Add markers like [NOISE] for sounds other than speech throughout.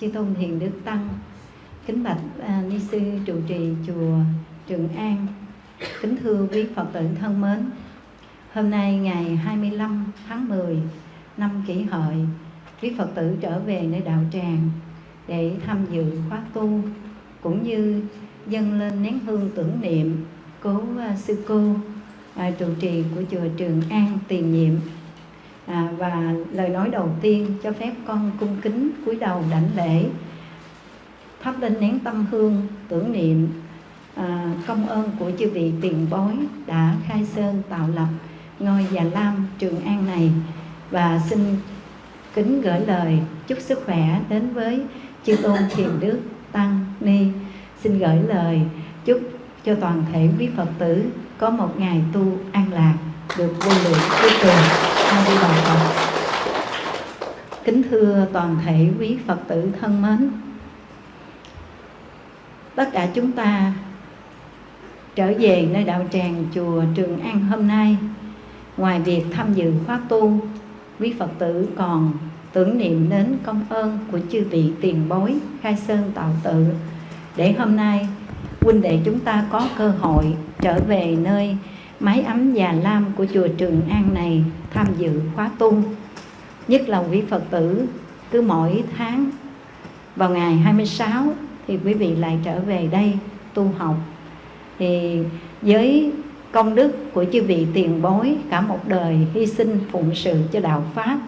chư tôn hiền đức tăng kính bạch à, ni sư trụ trì chùa trường an kính thưa quý phật tử thân mến. Hôm nay ngày 25 tháng 10 năm kỷ hợi quý phật tử trở về nơi đạo tràng để tham dự khóa tu cũng như dâng lên nén hương tưởng niệm cố à, sư cô à, trụ trì của chùa Trường An tiền nhiệm à, và lời nói đầu tiên cho phép con cung kính cúi đầu đảnh lễ. Thắp lên nén tâm hương tưởng niệm à, công ơn của chư vị tiền bối đã khai sơn tạo lập ngôi già lam Trường An này. Và xin kính gửi lời chúc sức khỏe đến với chư tôn thiền đức tăng ni. Xin gửi lời chúc cho toàn thể quý phật tử có một ngày tu an lạc được vô lượng cuối cùng a di đà phật kính thưa toàn thể quý phật tử thân mến, tất cả chúng ta trở về nơi đạo tràng chùa Trường An hôm nay, ngoài việc tham dự khóa tu, quý Phật tử còn tưởng niệm đến công ơn của chư vị tiền bối, khai sơn tạo tự. Để hôm nay, huynh đệ chúng ta có cơ hội trở về nơi mái ấm già lam của chùa Trường An này tham dự khóa tu. Nhất là quý Phật tử, cứ mỗi tháng vào ngày 26 thì quý vị lại trở về đây tu học. Thì với công đức của chư vị tiền bối, cả một đời hy sinh phụng sự cho đạo pháp,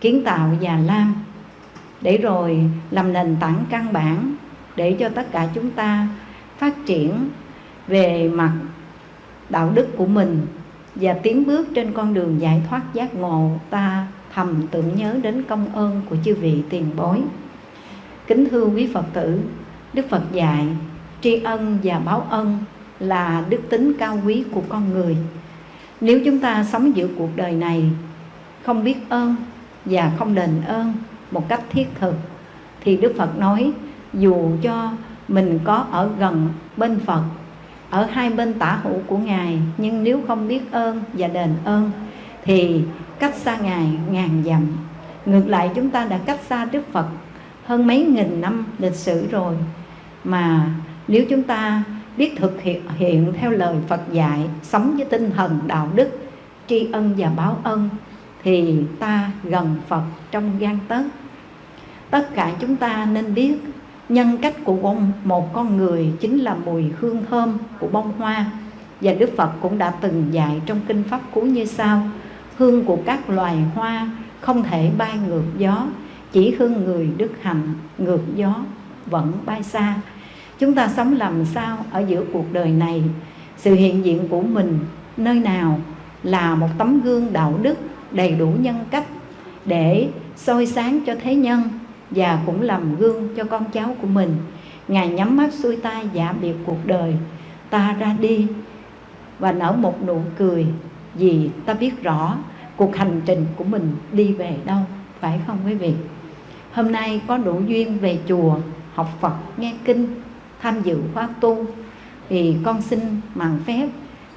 kiến tạo già lam, để rồi làm nền tảng căn bản để cho tất cả chúng ta phát triển về mặt đạo đức của mình và tiến bước trên con đường giải thoát giác ngộ, ta thầm tưởng nhớ đến công ơn của chư vị tiền bối. Kính thưa quý phật tử, đức phật dạy, tri ân và báo ân là đức tính cao quý của con người. Nếu chúng ta sống giữa cuộc đời này, không biết ơn và không đền ơn một cách thiết thực, thì đức phật nói, dù cho mình có ở gần bên phật ở hai bên tả hữu của ngài nhưng nếu không biết ơn và đền ơn thì cách xa ngài ngàn dặm. Ngược lại chúng ta đã cách xa đức phật hơn mấy nghìn năm lịch sử rồi. Mà nếu chúng ta biết thực hiện, hiện theo lời Phật dạy sống với tinh thần đạo đức tri ân và báo ân thì ta gần Phật trong gan tấc. Tất cả chúng ta nên biết nhân cách của bông một con người chính là mùi hương thơm của bông hoa. Và Đức Phật cũng đã từng dạy trong kinh pháp cú như sau, hương của các loài hoa không thể bay ngược gió, chỉ hương người đức hạnh ngược gió vẫn bay xa. Chúng ta sống làm sao ở giữa cuộc đời này? Sự hiện diện của mình nơi nào là một tấm gương đạo đức đầy đủ nhân cách để soi sáng cho thế nhân? Và cũng làm gương cho con cháu của mình. Ngài nhắm mắt xuôi tay giả biệt cuộc đời. Ta ra đi và nở một nụ cười vì ta biết rõ cuộc hành trình của mình đi về đâu, phải không quý vị? Hôm nay có đủ duyên về chùa, học phật, nghe kinh, tham dự khóa tu. Thì con xin mạng phép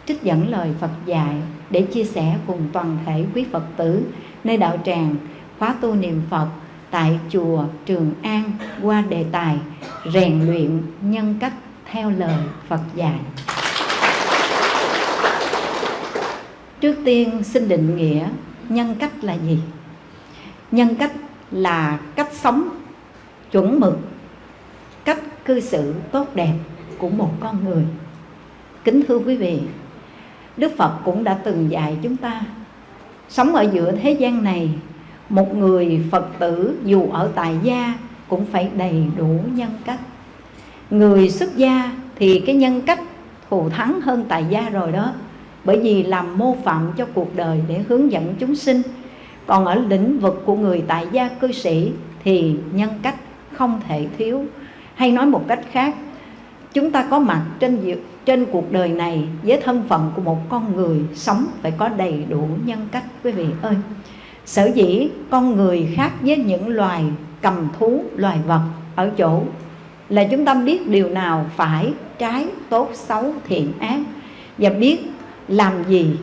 trích dẫn lời Phật dạy để chia sẻ cùng toàn thể quý Phật tử nơi đạo tràng khóa tu niệm Phật tại chùa Trường An qua đề tài rèn luyện nhân cách theo lời Phật dạy. Trước tiên xin định nghĩa nhân cách là gì? Nhân cách là cách sống chuẩn mực, cách cư xử tốt đẹp của một con người. Kính thưa quý vị, Đức Phật cũng đã từng dạy chúng ta sống ở giữa thế gian này một người Phật tử dù ở tại gia cũng phải đầy đủ nhân cách. Người xuất gia thì cái nhân cách thù thắng hơn tại gia rồi đó, bởi vì làm mô phạm cho cuộc đời để hướng dẫn chúng sinh. Còn ở lĩnh vực của người tại gia cư sĩ thì nhân cách không thể thiếu. Hay nói một cách khác, chúng ta có mặt trên trên cuộc đời này với thân phận của một con người sống phải có đầy đủ nhân cách, quý vị ơi sở dĩ con người khác với những loài cầm thú, loài vật ở chỗ là chúng ta biết điều nào phải trái tốt xấu thiện ác và biết làm gì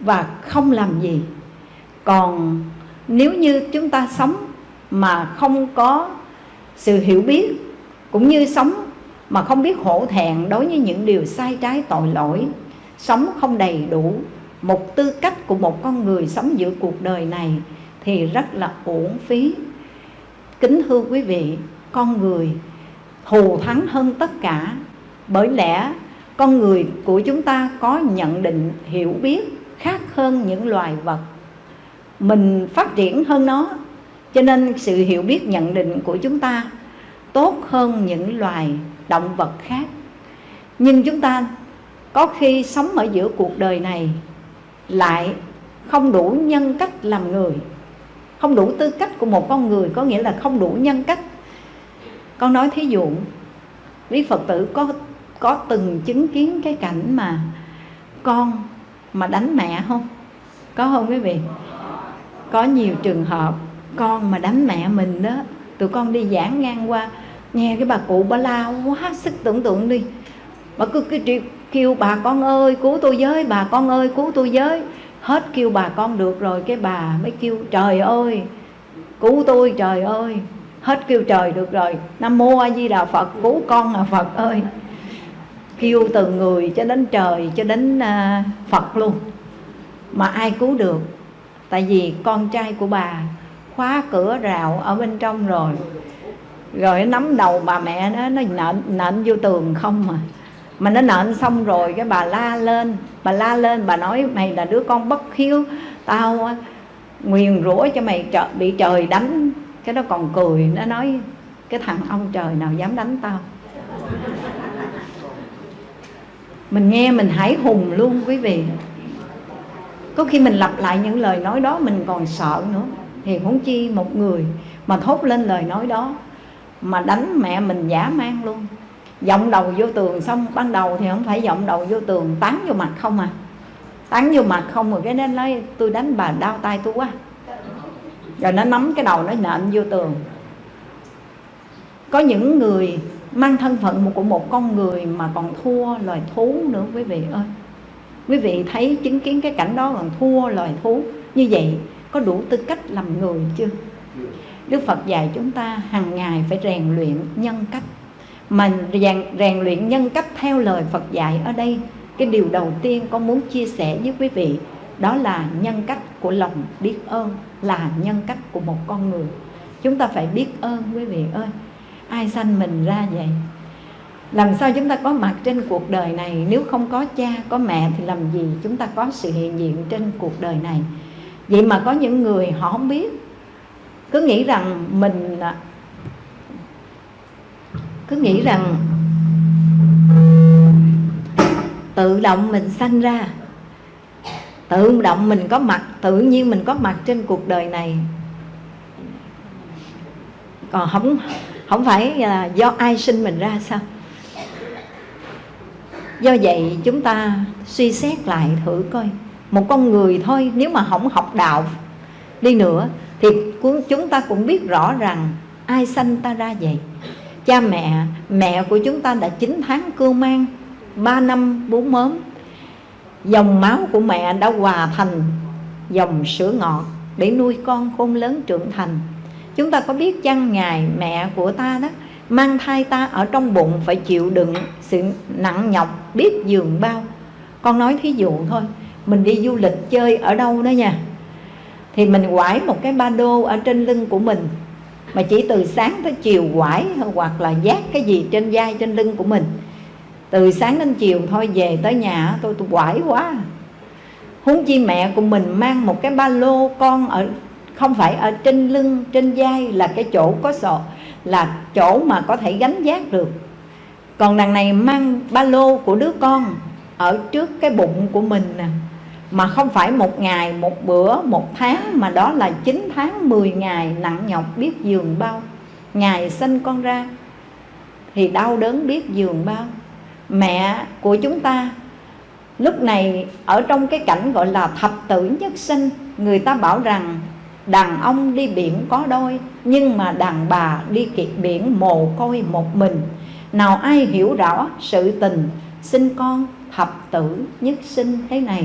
và không làm gì. Còn nếu như chúng ta sống mà không có sự hiểu biết, cũng như sống mà không biết hổ thẹn đối với những điều sai trái tội lỗi, sống không đầy đủ một tư cách của một con người sống giữa cuộc đời này thì rất là uổng phí. Kính thưa quý vị, con người thù thắng hơn tất cả. Bởi lẽ con người của chúng ta có nhận định, hiểu biết khác hơn những loài vật. Mình phát triển hơn nó, cho nên sự hiểu biết nhận định của chúng ta tốt hơn những loài động vật khác. Nhưng chúng ta có khi sống ở giữa cuộc đời này lại không đủ nhân cách làm người. Không đủ tư cách của một con người có nghĩa là không đủ nhân cách. Con nói thí dụ, quý phật tử có có từng chứng kiến cái cảnh mà con mà đánh mẹ không? Có không quý vị? Có nhiều trường hợp con mà đánh mẹ mình đó, tụi con đi giảng ngang qua, nghe cái bà cụ bà la quá sức tưởng tượng đi. Bà cứ cái kêu bà con ơi cứu tôi với bà con ơi cứu tôi với. Hết kêu bà con được rồi cái bà mới kêu trời ơi cứu tôi trời ơi. Hết kêu trời được rồi. Nam mô a di đà phật cứu con à phật ơi. Kêu từ người cho đến trời cho đến uh, phật luôn. Mà ai cứu được? Tại vì con trai của bà khóa cửa rào ở bên trong rồi. Rồi nó nắm đầu bà mẹ nó nó nện nện vô tường không mà mà nó nện xong rồi cái bà la lên bà la lên bà nói mày là đứa con bất hiếu tao nguyền rủa cho mày trợ, bị trời đánh. Cái nó còn cười nó nói cái thằng ông trời nào dám đánh tao? Mình nghe mình hãy hùng luôn quý vị. Có khi mình lặp lại những lời nói đó mình còn sợ nữa. Thì huống chi một người mà thốt lên lời nói đó mà đánh mẹ mình giả mang luôn giọng đầu vô tường xong, ban đầu thì không phải giọng đầu vô tường tán vô mặt không à? Tán vô mặt không rồi cái nó nói, tôi đánh bà đau tay tôi quá. Rồi nó nắm cái đầu, nó nện vô tường. Có những người mang thân phận của một con người mà còn thua loài thú nữa, quý vị ơi. Quý vị thấy chứng kiến cái cảnh đó còn thua loài thú như vậy, có đủ tư cách làm người chưa? Đức Phật dạy chúng ta hàng ngày phải rèn luyện nhân cách. Mà rèn, rèn luyện nhân cách theo lời Phật dạy ở đây Cái điều đầu tiên con muốn chia sẻ với quý vị Đó là nhân cách của lòng biết ơn Là nhân cách của một con người. Chúng ta phải biết ơn quý vị ơi. Ai sanh mình ra vậy? Làm sao chúng ta có mặt trên cuộc đời này? Nếu không có cha, có mẹ Thì làm gì chúng ta có sự hiện diện trên cuộc đời này? Vậy mà có những người họ không biết. Cứ nghĩ rằng mình cứ nghĩ rằng tự động mình sanh ra, tự động mình có mặt, tự nhiên mình có mặt trên cuộc đời này. Còn không không phải là do ai sinh mình ra sao? Do vậy chúng ta suy xét lại thử coi. Một con người thôi, nếu mà không học đạo đi nữa, thì chúng ta cũng biết rõ rằng ai sanh ta ra vậy cha mẹ mẹ của chúng ta đã 9 tháng cưu mang 3 năm bú mớm. Dòng máu của mẹ đã hòa thành dòng sữa ngọt để nuôi con khôn lớn trưởng thành. Chúng ta có biết chăng ngài mẹ của ta đó mang thai ta ở trong bụng phải chịu đựng sự nặng nhọc biết giường bao. Con nói thí dụ thôi, mình đi du lịch chơi ở đâu đó nha. Thì mình quải một cái ba đô ở trên lưng của mình mà chỉ từ sáng tới chiều quải hoặc là dát cái gì trên vai, trên lưng của mình. Từ sáng đến chiều thôi, về tới nhà, tôi tôi quải quá. Huống chi mẹ của mình mang một cái ba lô con ở, không phải ở trên lưng, trên vai là cái chỗ có sọ, là chỗ mà có thể gánh vác được. Còn đằng này mang ba lô của đứa con ở trước cái bụng của mình nè mà không phải một ngày, một bữa, một tháng, mà đó là 9 tháng 10 ngày nặng nhọc biết giường bao. Ngày sinh con ra thì đau đớn biết giường bao. Mẹ của chúng ta lúc này ở trong cái cảnh gọi là thập tử nhất sinh, người ta bảo rằng đàn ông đi biển có đôi, nhưng mà đàn bà đi kiệt biển mồ côi một mình. Nào ai hiểu rõ sự tình sinh con thập tử nhất sinh thế này?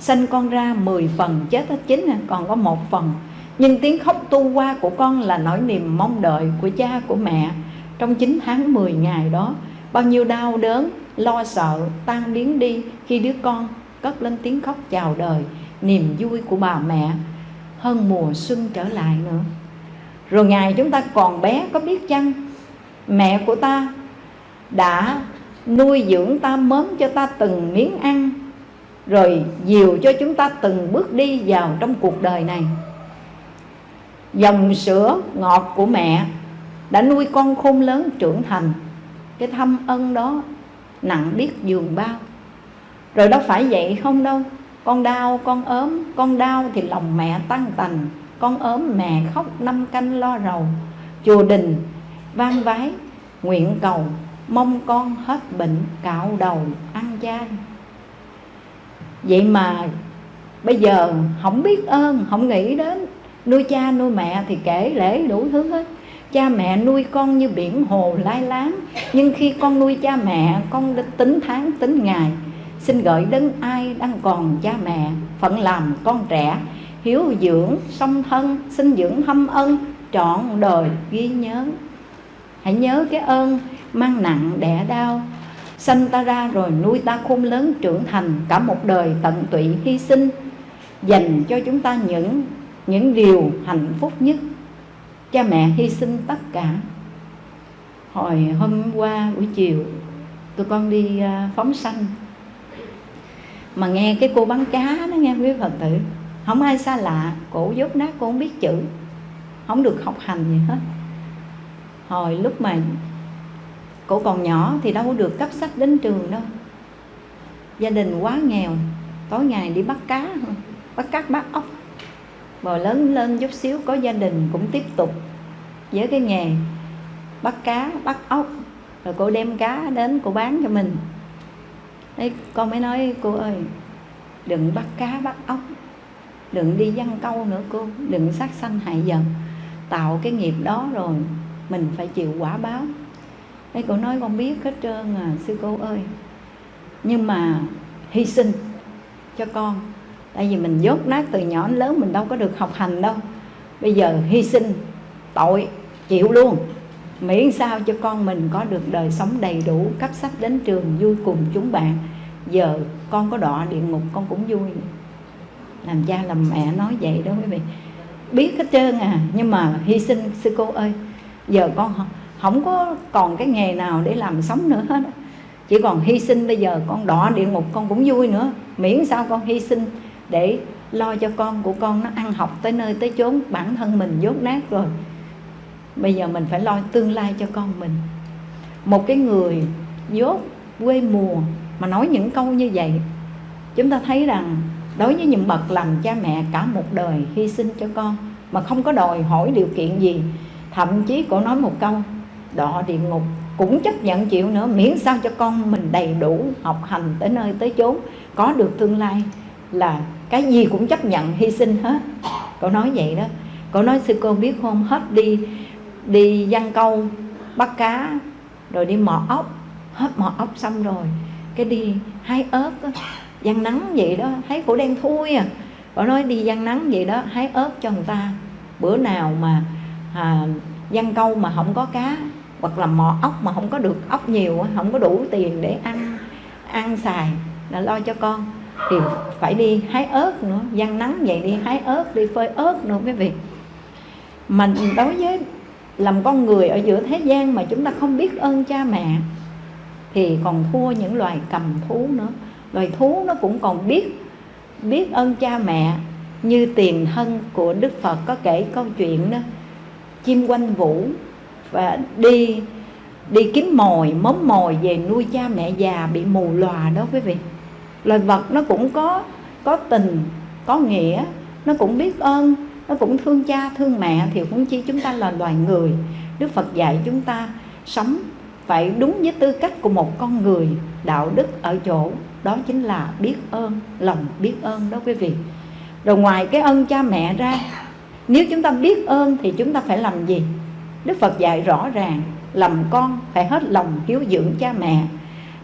Sanh con ra 10 phần, chết hết chín à, còn có một phần. Nhưng tiếng khóc tu qua của con là nỗi niềm mong đợi của cha, của mẹ. Trong 9 tháng 10 ngày đó, bao nhiêu đau đớn, lo sợ, tan biến đi khi đứa con cất lên tiếng khóc chào đời, niềm vui của bà mẹ hơn mùa xuân trở lại nữa. Rồi ngày chúng ta còn bé, có biết chăng? Mẹ của ta đã nuôi dưỡng ta, mớm cho ta từng miếng ăn rồi dìu cho chúng ta từng bước đi vào trong cuộc đời này. Dòng sữa ngọt của mẹ đã nuôi con khôn lớn trưởng thành. Cái thâm ân đó nặng biết giường bao. Rồi đâu phải vậy không đâu. Con đau, con ốm, con đau thì lòng mẹ tăng tành. Con ốm mẹ khóc năm canh lo rầu. Chùa đình vang vái, nguyện cầu, mong con hết bệnh cạo đầu ăn chay vậy mà bây giờ không biết ơn, không nghĩ đến nuôi cha nuôi mẹ thì kể lễ đủ thứ hết. Cha mẹ nuôi con như biển hồ lai láng, nhưng khi con nuôi cha mẹ, con tính tháng, tính ngày. Xin gửi đến ai đang còn cha mẹ, phận làm con trẻ, hiếu dưỡng, song thân xin dưỡng thâm ân, trọn đời ghi nhớ. Hãy nhớ cái ơn mang nặng đẻ đau sanh ta ra rồi nuôi ta khôn lớn, trưởng thành cả một đời tận tụy hy sinh, dành cho chúng ta những những điều hạnh phúc nhất. Cha mẹ hy sinh tất cả. Hồi hôm qua buổi chiều, tụi con đi à, phóng sanh. Mà nghe cái cô bán cá đó, nghe quý phật tử, không ai xa lạ, cổ dốt nát cô không biết chữ, không được học hành gì hết. Hồi lúc mà cổ còn nhỏ thì đâu có được cấp sách đến trường đâu. Gia đình quá nghèo tối ngày đi bắt cá bắt cát bắt ốc. Rồi lớn lên chút xíu có gia đình cũng tiếp tục với cái nghề bắt cá bắt ốc rồi cô đem cá đến cô bán cho mình. Đấy, con mới nói cô ơi đừng bắt cá bắt ốc. Đừng đi văn câu nữa cô. Đừng sát sanh hại dần tạo cái nghiệp đó rồi mình phải chịu quả báo cái cô nói con biết hết trơn à sư cô ơi. Nhưng mà hy sinh cho con. Tại vì mình dốt nát từ nhỏ đến lớn, mình đâu có được học hành đâu. Bây giờ hy sinh, tội, chịu luôn. Miễn sao cho con mình có được đời sống đầy đủ cấp sách đến trường, vui cùng chúng bạn. Giờ con có đọa địa ngục, con cũng vui. Làm cha làm mẹ nói vậy đó quý vị. Biết hết trơn à nhưng mà hy sinh, sư cô ơi. Giờ con không có còn cái nghề nào để làm sống nữa hết. Chỉ còn hy sinh bây giờ, con đọa địa ngục con cũng vui nữa. Miễn sao con hy sinh để lo cho con của con nó ăn học tới nơi tới chốn, bản thân mình dốt nát rồi. Bây giờ mình phải lo tương lai cho con mình. Một cái người dốt quê mùa mà nói những câu như vậy, chúng ta thấy rằng đối với những bậc làm cha mẹ cả một đời hy sinh cho con mà không có đòi hỏi điều kiện gì, thậm chí cổ nói một câu đọa địa ngục cũng chấp nhận chịu nữa. Miễn sao cho con mình đầy đủ học hành tới nơi tới chốn. Có được tương lai là cái gì cũng chấp nhận hy sinh hết. Cậu nói vậy đó. Cậu nói sư cô biết không hết đi đi văn câu bắt cá rồi đi mò ốc. Hết mò ốc xong rồi cái đi hái ớt đó, văn nắng vậy đó thấy cổ đen thui à. Cậu nói đi văn nắng vậy đó hái ớt cho người ta. Bữa nào mà à, văn câu mà không có cá hoặc là mò ốc mà không có được ốc nhiều không có đủ tiền để ăn ăn xài là lo cho con. Thì phải đi hái ớt nữa gian nắng vậy đi hái ớt, đi phơi ớt nữa quý vị mình đối với làm con người ở giữa thế gian mà chúng ta không biết ơn cha mẹ, thì còn thua những loài cầm thú nữa. Loài thú nó cũng còn biết biết ơn cha mẹ như tiền thân của đức phật có kể câu chuyện đó. Chim quanh vũ và đi đi kiếm mồi móm mồi về nuôi cha mẹ già bị mù lòa đó quý vị. Loài vật nó cũng có có tình, có nghĩa, nó cũng biết ơn, nó cũng thương cha, thương mẹ thì cũng chi chúng ta là loài người. Đức phật dạy chúng ta sống phải đúng với tư cách của một con người, đạo đức ở chỗ, đó chính là biết ơn, lòng biết ơn đó quý vị. Rồi ngoài cái ơn cha mẹ ra, nếu chúng ta biết ơn thì chúng ta phải làm gì? Đức Phật dạy rõ ràng Làm con phải hết lòng hiếu dưỡng cha mẹ.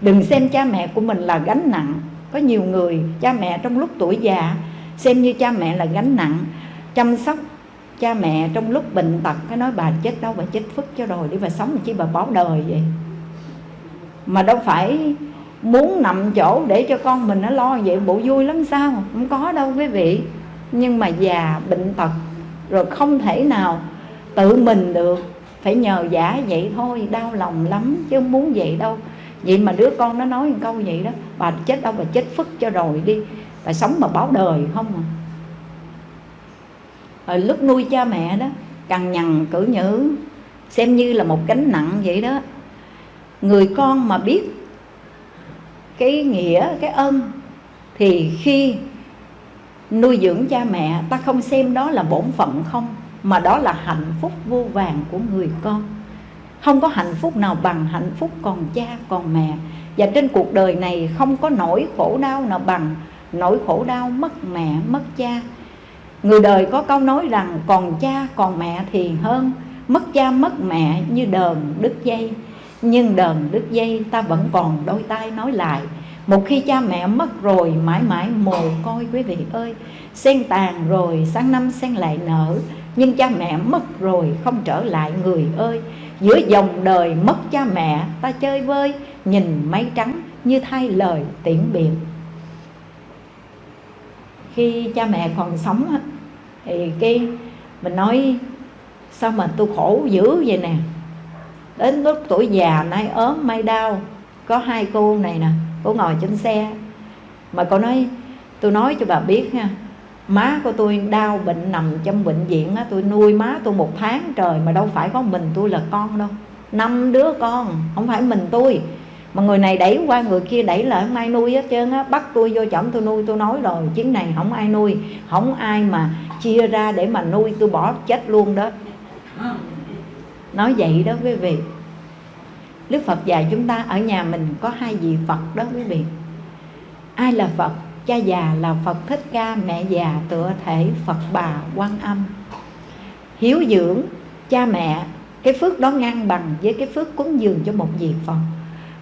Đừng xem cha mẹ của mình là gánh nặng. Có nhiều người, cha mẹ trong lúc tuổi già, xem như cha mẹ là gánh nặng. Chăm sóc cha mẹ trong lúc bệnh tật cái nói bà chết đâu bà chết phức cho rồi, đi bà sống chỉ bà báo đời vậy. Mà đâu phải muốn nằm chỗ để cho con mình nó lo vậy, bộ vui lắm sao? Không có đâu quý vị. Nhưng mà già, bệnh tật, rồi không thể nào tự mình được. Phải nhờ giả vậy thôi, đau lòng lắm chứ không muốn vậy đâu. Vậy mà đứa con nó nói một câu vậy đó, bà chết đâu bà chết phức cho rồi đi. Bà sống mà báo đời không à. Rồi lúc nuôi cha mẹ đó, cằn nhằn, cử nhữ, xem như là một gánh nặng vậy đó. Người con mà biết cái nghĩa, cái ân thì khi nuôi dưỡng cha mẹ, ta không xem đó là bổn phận không? Mà đó là hạnh phúc vô vàng của người con. Không có hạnh phúc nào bằng hạnh phúc còn cha, còn mẹ. Và trên cuộc đời này không có nỗi khổ đau nào bằng nỗi khổ đau mất mẹ, mất cha. Người đời có câu nói rằng, còn cha, còn mẹ thì hơn. Mất cha, mất mẹ như đờn đứt dây. Nhưng đờn đứt dây ta vẫn còn đôi tay nói lại. Một khi cha mẹ mất rồi, mãi mãi mồ côi quý vị ơi. Sen tàn rồi, sáng năm sen lại nở nhưng cha mẹ mất rồi, không trở lại người ơi. Giữa dòng đời mất cha mẹ, ta chơi vơi, nhìn mây trắng như thay lời tiễn biệt. Khi cha mẹ còn sống thì cái, mình nói, sao mà tôi khổ dữ vậy nè? Đến lúc tuổi già nay ốm may đau, có hai cô này nè, cô ngồi trên xe. Mà cô nói tôi nói cho bà biết nha má của tôi đau bệnh, nằm trong bệnh viện á, tôi nuôi má tôi một tháng trời mà đâu phải có mình tôi là con đâu. Năm đứa con, không phải mình tôi. Mà người này đẩy qua người kia đẩy lại, không ai nuôi hết trơn á. Bắt tôi vô chổng tôi nuôi, tôi nói rồi, chuyến này không ai nuôi, không ai mà chia ra để mà nuôi, tôi bỏ chết luôn đó. Nói vậy đó quý vị. Đức Phật dạy chúng ta, ở nhà mình có hai vị Phật đó quý vị. Ai là Phật? Cha già là Phật Thích Ca, Mẹ già tựa thể Phật bà quan âm. Hiếu dưỡng, cha mẹ, Cái phước đó ngang bằng với cái phước cúng dường cho một vị Phật.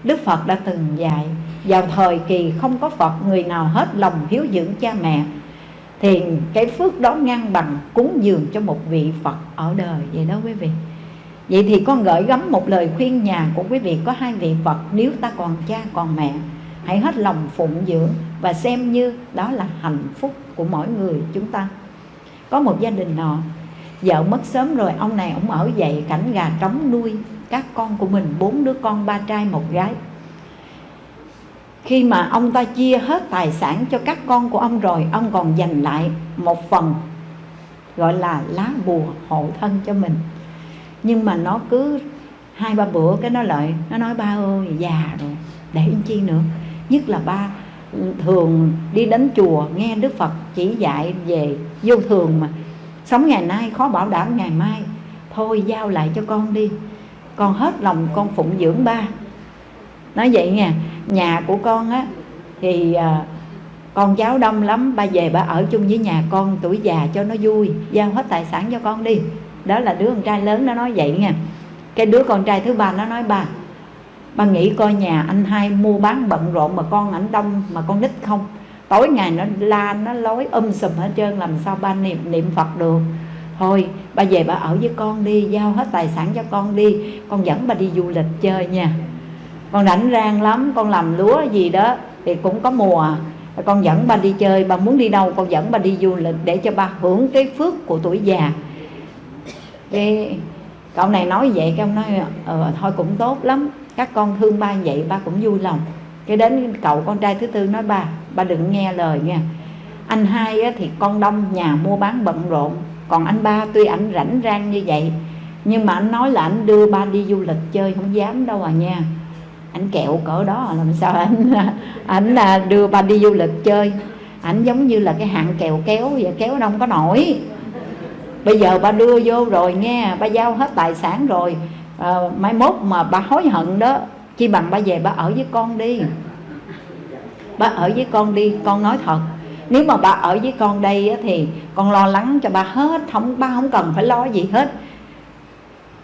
Đức Phật đã từng dạy, Vào thời kỳ không có Phật, Người nào hết lòng hiếu dưỡng cha mẹ, Thì cái phước đó ngang bằng cúng dường cho một vị Phật ở đời. Vậy đó quý vị. Vậy thì con gửi gắm một lời khuyên nhà của quý vị có hai vị Phật, Nếu ta còn cha, còn mẹ Hãy hết lòng phụng dưỡng Và xem như đó là hạnh phúc của mỗi người chúng ta. Có một gia đình nọ, Vợ mất sớm rồi, Ông này ông ở dậy cảnh gà trống nuôi Các con của mình, bốn đứa con, ba trai, một gái. Khi mà ông ta chia hết tài sản cho các con của ông rồi, Ông còn dành lại một phần, Gọi là lá bùa hộ thân cho mình. Nhưng mà nó cứ hai ba bữa cái nó lại, nó nói, ba ơi, già rồi, để chi nữa? Nhất là ba thường đi đến chùa nghe đức phật chỉ dạy về vô thường mà. Sống ngày nay khó bảo đảm ngày mai. Thôi giao lại cho con đi. Con hết lòng con phụng dưỡng ba. Nói vậy nha nhà của con á thì à, con cháu đông lắm ba về ba ở chung với nhà con tuổi già cho nó vui giao hết tài sản cho con đi. Đó là đứa con trai lớn nó nói vậy nha. Cái đứa con trai thứ ba nó nói ba ba nghĩ coi nhà anh hai mua bán bận rộn mà con ảnh đông mà con nít không? Tối ngày nó la nó lối um sùm hết trơn làm sao ba niệm niệm phật được? Thôi ba về ba ở với con đi giao hết tài sản cho con đi. Con dẫn ba đi du lịch chơi nha. Con rảnh rang lắm con làm lúa gì đó thì cũng có mùa. Con dẫn ba đi chơi ba muốn đi đâu con dẫn ba đi du lịch để cho ba hưởng cái phước của tuổi già. Cái cậu này nói vậy cái ông nói ờ, thôi cũng tốt lắm các con thương ba vậy ba cũng vui lòng. Cái đến cậu con trai thứ tư nói ba ba đừng nghe lời nha. Anh hai á, thì con đông nhà mua bán bận rộn. Còn anh ba tuy ảnh rảnh rang như vậy nhưng mà anh nói là anh đưa ba đi du lịch chơi không dám đâu à nha. Anh kẹo cỡ đó à, làm sao anh anh là đưa ba đi du lịch chơi. Ảnh giống như là cái hạng kèo kéo vậy kéo đông có nổi. Bây giờ ba đưa vô rồi nghe ba giao hết tài sản rồi à, mai mốt mà bà hối hận đó chi bằng ba về ba ở với con đi. Ba ở với con đi con nói thật. Nếu mà ba ở với con đây thì con lo lắng cho ba hết không ba không cần phải lo gì hết.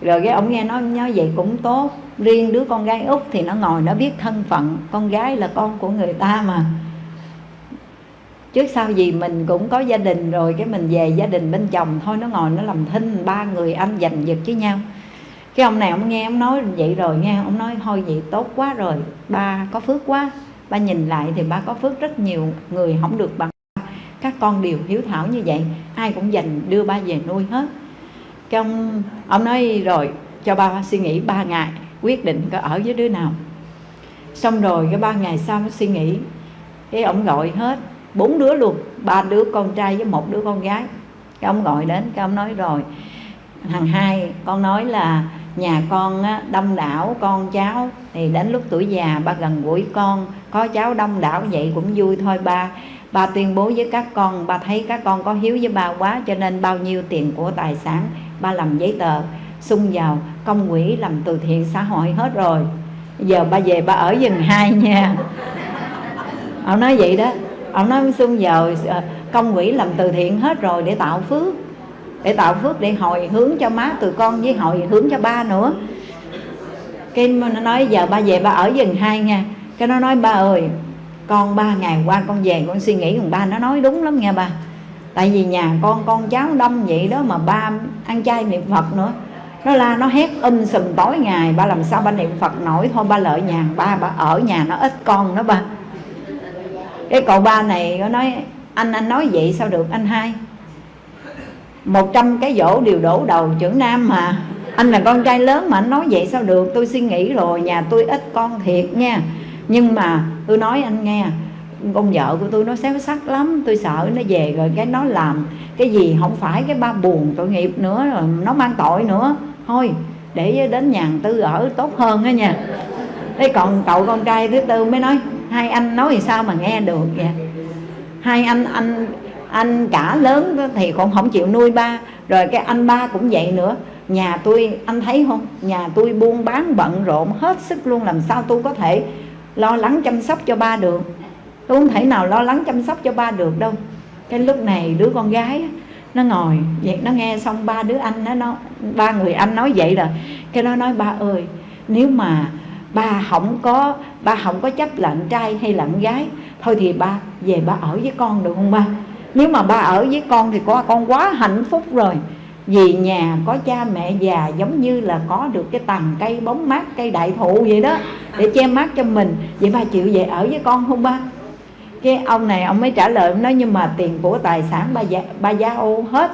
Rồi cái ông nghe nói nói vậy cũng tốt. Riêng đứa con gái út thì nó ngồi nó biết thân phận con gái là con của người ta mà. Trước sau gì mình cũng có gia đình rồi cái mình về gia đình bên chồng thôi nó ngồi nó làm thinh ba người anh giành giật với nhau cái ông này ông nghe ông nói vậy rồi nghe, ông nói thôi vậy tốt quá rồi, ba có phước quá. Ba nhìn lại thì ba có phước rất nhiều người không được bằng các con đều hiếu thảo như vậy, ai cũng dành đưa ba về nuôi hết. Cái ông ông nói rồi, cho ba suy nghĩ ba ngày, quyết định có ở với đứa nào. Xong rồi cái ba ngày sau nó suy nghĩ, cái ông gọi hết, bốn đứa luôn, ba đứa con trai với một đứa con gái. Cái ông gọi đến, cái ông nói rồi, thằng hai con nói là nhà con đông đảo con cháu. Thì đến lúc tuổi già, ba gần gũi con. Có cháu đông đảo vậy cũng vui thôi, ba. Ba tuyên bố với các con, ba thấy các con có hiếu với ba quá, cho nên bao nhiêu tiền của tài sản ba làm giấy tờ xung vào công quỹ làm từ thiện xã hội hết rồi. Giờ ba về ba ở dừng hai nha. Ông nói vậy đó. Ông nói xung vào ờ, công quỹ làm từ thiện hết rồi để tạo phước để tạo phước, để hồi hướng cho má tụi con với hồi hướng cho ba nữa. Cái nó nói, giờ ba về ba ở dừng hai nha. Cái nó nói, ba ơi, con ba ngày qua con về, con suy nghĩ cùng ba. Nó nói đúng lắm nha ba. Tại vì nhà con con cháu đông vậy đó mà ba ăn chay niệm phật nữa. Nó la, nó hét um sùm tối ngày, ba làm sao ba niệm phật nổi? Thôi ba lợi nhà ba ba ở nhà nó ít con đó ba. Cái cậu ba này, nó nói, anh anh nói vậy sao được? Anh hai một trăm cái dỗ đều đổ đầu trưởng nam mà. Anh là con trai lớn mà anh nói vậy sao được? Tôi suy nghĩ rồi, nhà tôi ít con thiệt nha. Nhưng mà tôi nói anh nghe, con vợ của tôi nó xéo sắc lắm. Tôi sợ nó về rồi cái nó làm cái gì không phải cái ba buồn tội nghiệp nữa, rồi nó mang tội nữa. Thôi, để đến nhà tư ở tốt hơn á nha. Thế còn cậu con trai thứ tư mới nói, hai anh nói thì sao mà nghe được vậy? Hai anh anh anh cả lớn thì cũng không chịu nuôi ba. Rồi cái anh ba cũng vậy nữa. Nhà tôi anh thấy không? Nhà tôi buôn bán bận rộn hết sức luôn làm sao tôi có thể lo lắng chăm sóc cho ba được? Tôi không thể nào lo lắng chăm sóc cho ba được đâu. Cái lúc này đứa con gái nó ngồi vậy nó nghe xong ba đứa anh nó, nó ba người anh nói vậy rồi cái nó nói ba ơi nếu mà ba không có ba không có chấp là anh trai hay là anh gái thôi thì ba về ba ở với con được không ba? Nếu mà ba ở với con thì có con quá hạnh phúc rồi. Vì nhà có cha mẹ già giống như là có được cái tầng cây bóng mát cây đại thụ vậy đó để che mát cho mình. Vậy ba chịu về ở với con không ba? Cái ông này ông mới trả lời ông nói nhưng mà tiền của tài sản ba gia, ba gia ô hết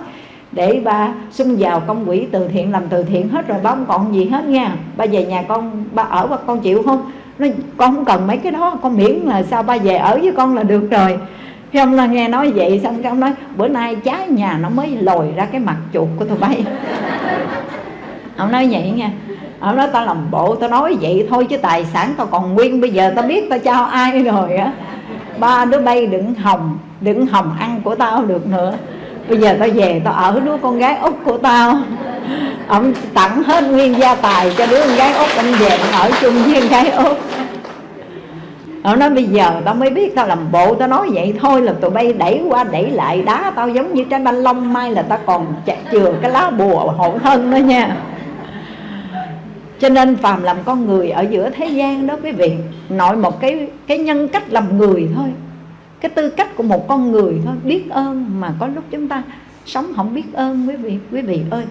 để ba xung vào công quỹ từ thiện làm từ thiện hết rồi ba không còn gì hết nha. Ba về nhà con ba ở và con chịu không? Nó con không cần mấy cái đó con miễn là sao ba về ở với con là được rồi cái ông là nghe nói vậy xong cái ông nói, bữa nay trái nhà nó mới lồi ra cái mặt chuột của tụi bay. [LAUGHS] Ông nói vậy nha. Ông nói, tao làm bộ tao nói vậy thôi chứ tài sản tao còn nguyên, bây giờ tao biết tao cho ai rồi á. Ba đứa bay đừng hồng đừng hồng ăn của tao được nữa. Bây giờ tao về tao ở đứa con gái út của tao. Ông tặng hết nguyên gia tài cho đứa con gái út, ông về ở chung với con gái út. Tao nói, bây giờ tao mới biết tao làm bộ tao nói vậy thôi, là tụi bay đẩy qua đẩy lại đá tao giống như trái banh long mai là tao còn chừa cái lá bùa hộ thân đó nha. Cho nên phàm làm con người ở giữa thế gian đó, quý vị, nội một cái cái nhân cách làm người thôi, cái tư cách của một con người thôi. Biết ơn mà có lúc chúng ta sống không biết ơn, quý vị quý vị ơi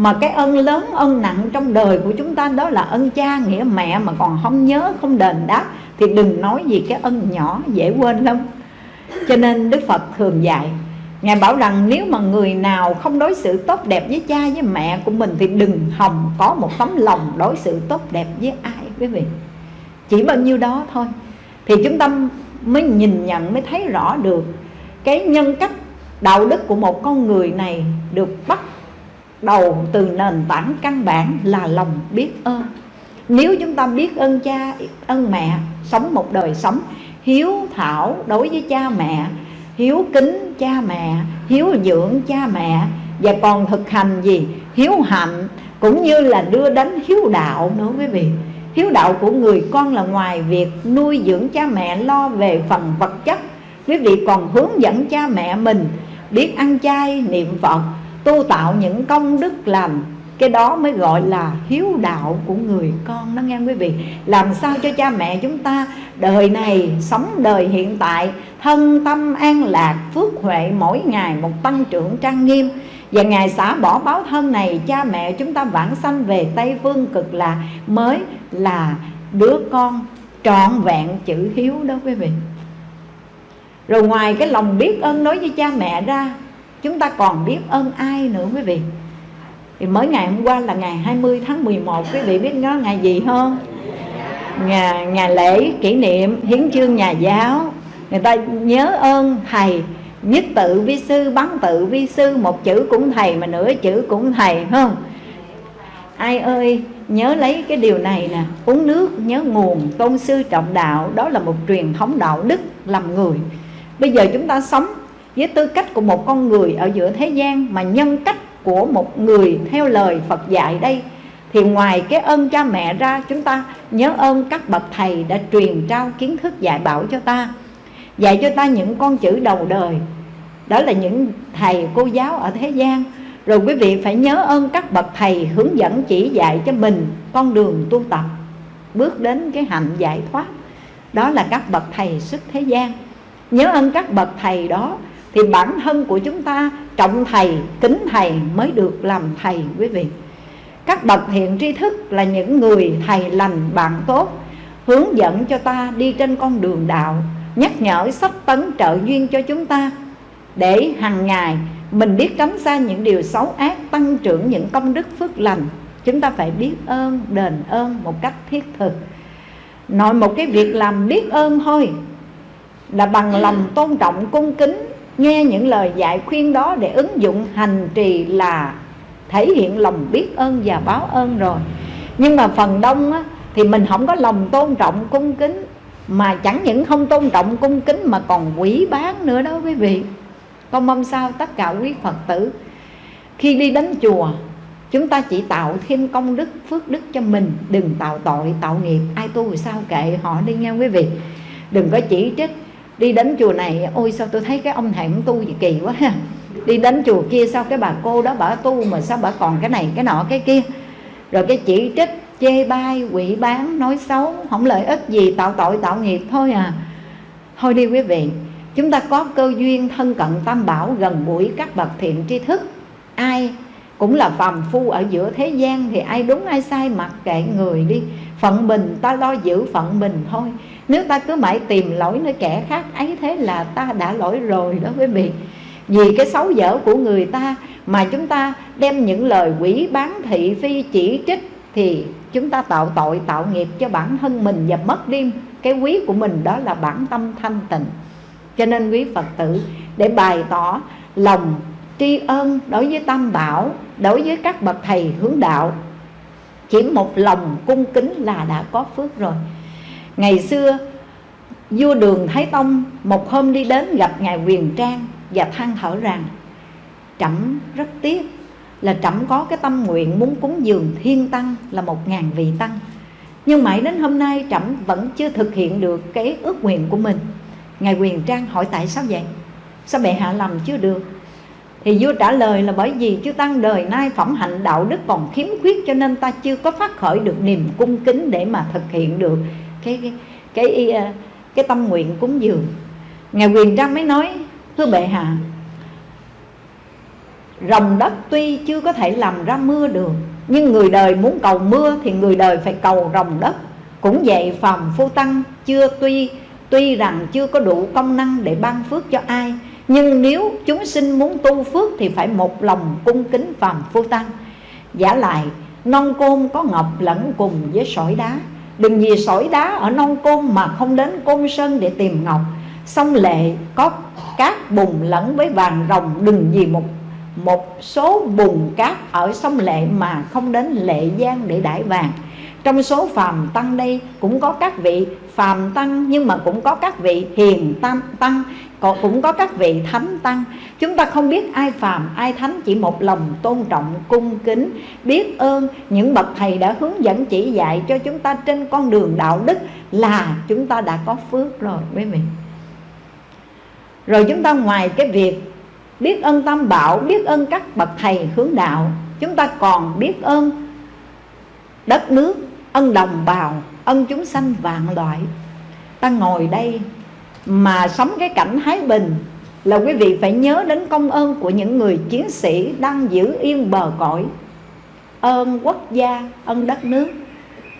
mà cái ân lớn, ân nặng trong đời của chúng ta đó là ân cha, nghĩa mẹ mà còn không nhớ, không đền đáp, thì đừng nói gì cái ân nhỏ dễ quên lắm. Cho nên đức phật thường dạy, Ngài bảo rằng nếu mà người nào không đối xử tốt đẹp với cha, với mẹ của mình Thì đừng hòng có một tấm lòng đối xử tốt đẹp với ai, quý vị. Chỉ bao nhiêu đó thôi. Thì chúng ta mới nhìn nhận, mới thấy rõ được Cái nhân cách, đạo đức của một con người này Được bắt đầu từ nền tảng căn bản là lòng biết ơn. Nếu chúng ta biết ơn cha, ơn mẹ Sống một đời sống hiếu thảo đối với cha mẹ hiếu kính cha mẹ hiếu dưỡng cha mẹ và còn thực hành gì? Hiếu hạnh cũng như là đưa đến hiếu đạo nữa quý vị. Hiếu đạo của người con là ngoài việc nuôi dưỡng cha mẹ lo về phần vật chất. Quý vị còn hướng dẫn cha mẹ mình biết ăn chay niệm phật tu tạo những công đức làm cái đó mới gọi là hiếu đạo của người con đó nghe quý vị? Làm sao cho cha mẹ chúng ta đời này, sống đời hiện tại, thân tâm an lạc, phước huệ mỗi ngày một tăng trưởng trang nghiêm? Và ngày xả bỏ báo thân này, cha mẹ chúng ta vãng sanh về tây phương cực lạc mới là đứa con trọn vẹn chữ hiếu đó quý vị. Rồi ngoài cái lòng biết ơn đối với cha mẹ ra chúng ta còn biết ơn ai nữa quý vị? Thì mới ngày hôm qua là ngày 20 tháng 11 quý vị biết nó ngày gì không? Ngày, ngày lễ kỷ niệm hiến chương nhà giáo. Người ta nhớ ơn thầy nhất tự vi sư bắn tự vi sư một chữ cũng thầy mà nửa chữ cũng thầy không? Ai ơi nhớ lấy cái điều này nè. Uống nước nhớ nguồn tôn sư trọng đạo đó là một truyền thống đạo đức làm người. Bây giờ chúng ta sống với tư cách của một con người ở giữa thế gian mà nhân cách của một người theo lời Phật dạy đây, thì ngoài cái ơn cha mẹ ra, chúng ta nhớ ơn các bậc thầy đã truyền trao kiến thức dạy bảo cho ta, dạy cho ta những con chữ đầu đời. Đó là những thầy cô giáo ở thế gian. Rồi quý vị phải nhớ ơn các bậc thầy hướng dẫn chỉ dạy cho mình con đường tu tập, bước đến cái hạnh giải thoát. Đó là các bậc thầy xuất thế gian. Nhớ ơn các bậc thầy đó thì bản thân của chúng ta, trọng thầy, kính thầy mới được làm thầy quý vị. Các bậc thiện tri thức là những người thầy lành bạn tốt, hướng dẫn cho ta đi trên con đường đạo, nhắc nhở sách tấn trợ duyên cho chúng ta, để hàng ngày mình biết tránh xa những điều xấu ác, tăng trưởng những công đức phước lành. Chúng ta phải biết ơn, đền ơn một cách thiết thực. Nói một cái việc làm biết ơn thôi, là bằng lòng tôn trọng, cung kính nghe những lời dạy khuyên đó để ứng dụng hành trì là thể hiện lòng biết ơn và báo ơn rồi. Nhưng mà phần đông á, thì mình không có lòng tôn trọng cung kính mà chẳng những không tôn trọng cung kính mà còn quỷ bán nữa đó quý vị. Con mong sao tất cả quý phật tử khi đi đến chùa chúng ta chỉ tạo thêm công đức phước đức cho mình. Đừng tạo tội tạo nghiệp. Ai tu thì sao kệ họ đi nghe quý vị. Đừng có chỉ trích đi đến chùa này, ôi sao tôi thấy cái ông thầy cũng tu gì kỳ quá ha. Đi đến chùa kia sao cái bà cô đó bà tu mà sao bà còn cái này cái nọ cái kia. Rồi cái chỉ trích, chê bai, quỷ bán, nói xấu, không lợi ích gì, tạo tội, tạo nghiệp thôi à. Thôi đi quý vị, chúng ta có cơ duyên thân cận tam bảo gần gũi các bậc thiện tri thức. Ai cũng là phàm phu ở giữa thế gian thì ai đúng ai sai mặc kệ người đi. Phận mình ta lo giữ phận mình thôi nếu ta cứ mãi tìm lỗi nơi kẻ khác, ấy thế là ta đã lỗi rồi đó quý vị. Vì cái xấu dở của người ta mà chúng ta đem những lời quỷ bán thị phi chỉ trích thì chúng ta tạo tội, tạo nghiệp cho bản thân mình và mất đi cái quý của mình, đó là bản tâm thanh tịnh. Cho nên quý phật tử, để bày tỏ lòng tri ân đối với tam bảo, đối với các bậc thầy hướng đạo, chỉ một lòng cung kính là đã có phước rồi ngày xưa, vua đường thái tông một hôm đi đến gặp ngài quyền trang và than thở rằng, trẫm rất tiếc là trẫm có cái tâm nguyện muốn cúng dường thiên tăng là một ngàn vị tăng. Nhưng mãi đến hôm nay trẫm vẫn chưa thực hiện được cái ước nguyện của mình. Ngài quyền trang hỏi, tại sao vậy? Sao bệ hạ làm chưa được? Thì vua trả lời là, bởi vì chư tăng đời nay phẩm hạnh đạo đức còn khiếm khuyết cho nên ta chưa có phát khởi được niềm cung kính để mà thực hiện được cái cái cái, cái, ờ, cái tâm nguyện cúng dường. Ngài quyền trang mới nói thưa bệ hạ rồng đất tuy chưa có thể làm ra mưa được nhưng người đời muốn cầu mưa thì người đời phải cầu rồng đất. Cũng vậy phàm phu tăng chưa tuy tuy rằng chưa có đủ công năng để ban phước cho ai nhưng nếu chúng sinh muốn tu phước thì phải một lòng cung kính phàm phu tăng. Giả lại non côn có ngọc lẫn cùng với sỏi đá đừng vì sỏi đá ở non côn mà không đến côn sơn để tìm ngọc. Sông lệ có cát bùn lẫn với vàng rồng. Đừng vì một một số bùn cát ở sông lệ mà không đến lệ giang để đải vàng. Trong số phàm tăng đây cũng có các vị phàm tăng, nhưng mà cũng có các vị hiền tam tăng cũng có các vị thánh tăng. Chúng ta không biết ai phàm, ai thánh, chỉ một lòng tôn trọng, cung kính, biết ơn những bậc thầy đã hướng dẫn, chỉ dạy cho chúng ta trên con đường đạo đức là chúng ta đã có phước rồi quý vị rồi chúng ta ngoài cái việc biết ơn tam bảo, biết ơn các bậc thầy hướng đạo, chúng ta còn biết ơn đất nước, ân đồng bào, ân chúng sanh vạn loại. Ta ngồi đây mà sống cái cảnh thái bình, là quý vị phải nhớ đến công ơn của những người chiến sĩ đang giữ yên bờ cõi. Ơn quốc gia, ơn đất nước.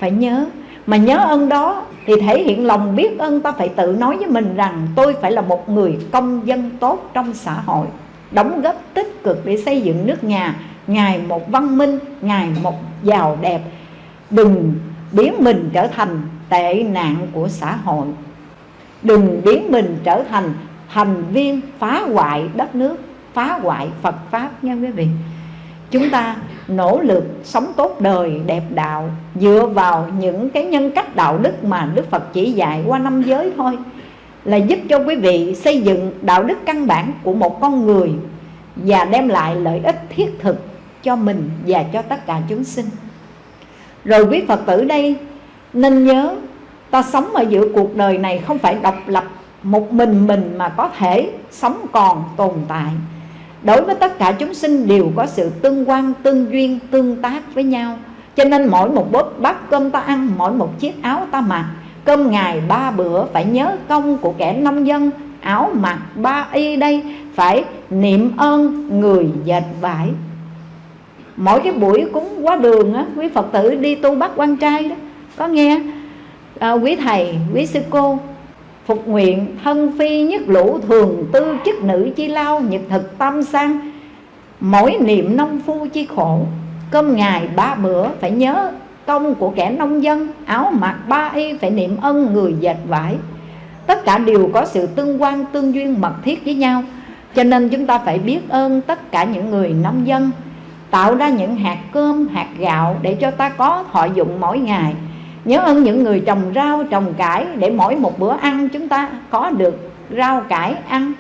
Phải nhớ, mà nhớ ơn đó thì thể hiện lòng biết ơn ta phải tự nói với mình rằng tôi phải là một người công dân tốt trong xã hội, đóng góp tích cực để xây dựng nước nhà. Ngày một văn minh ngày một giàu đẹp. Đừng biến mình trở thành tệ nạn của xã hội đừng biến mình trở thành thành viên phá hoại đất nước, phá hoại Phật Pháp nha quý vị. Chúng ta nỗ lực sống tốt đời, đẹp đạo, dựa vào những cái nhân cách đạo đức mà Đức Phật chỉ dạy qua năm giới thôi, là giúp cho quý vị xây dựng đạo đức căn bản của một con người và đem lại lợi ích thiết thực cho mình và cho tất cả chúng sinh. Rồi quý Phật tử đây nên nhớ ta sống ở giữa cuộc đời này không phải độc lập, một mình mình mà có thể sống còn tồn tại. Đối với tất cả chúng sinh đều có sự tương quan, tương duyên, tương tác với nhau. Cho nên mỗi một bát bát cơm ta ăn, mỗi một chiếc áo ta mặc, cơm ngày ba bữa phải nhớ công của kẻ nông dân, áo mặc ba y đây phải niệm ơn người dệt vải. Mỗi cái buổi cúng quá đường á, quý phật tử đi tu bắt quan trai đó, có nghe? À, quý thầy quý sư cô phục nguyện thân phi nhất lũ thường tư chức nữ chi lao nhật thực tâm sang. Mỗi niệm nông phu chi khổ cơm ngày ba bữa phải nhớ công của kẻ nông dân áo mặc ba y phải niệm ân người dệt vải. Tất cả đều có sự tương quan tương duyên mật thiết với nhau cho nên chúng ta phải biết ơn tất cả những người nông dân tạo ra những hạt cơm hạt gạo để cho ta có thọ dụng mỗi ngày nhớ ơn những người trồng rau, trồng cải để mỗi một bữa ăn chúng ta có được rau cải ăn.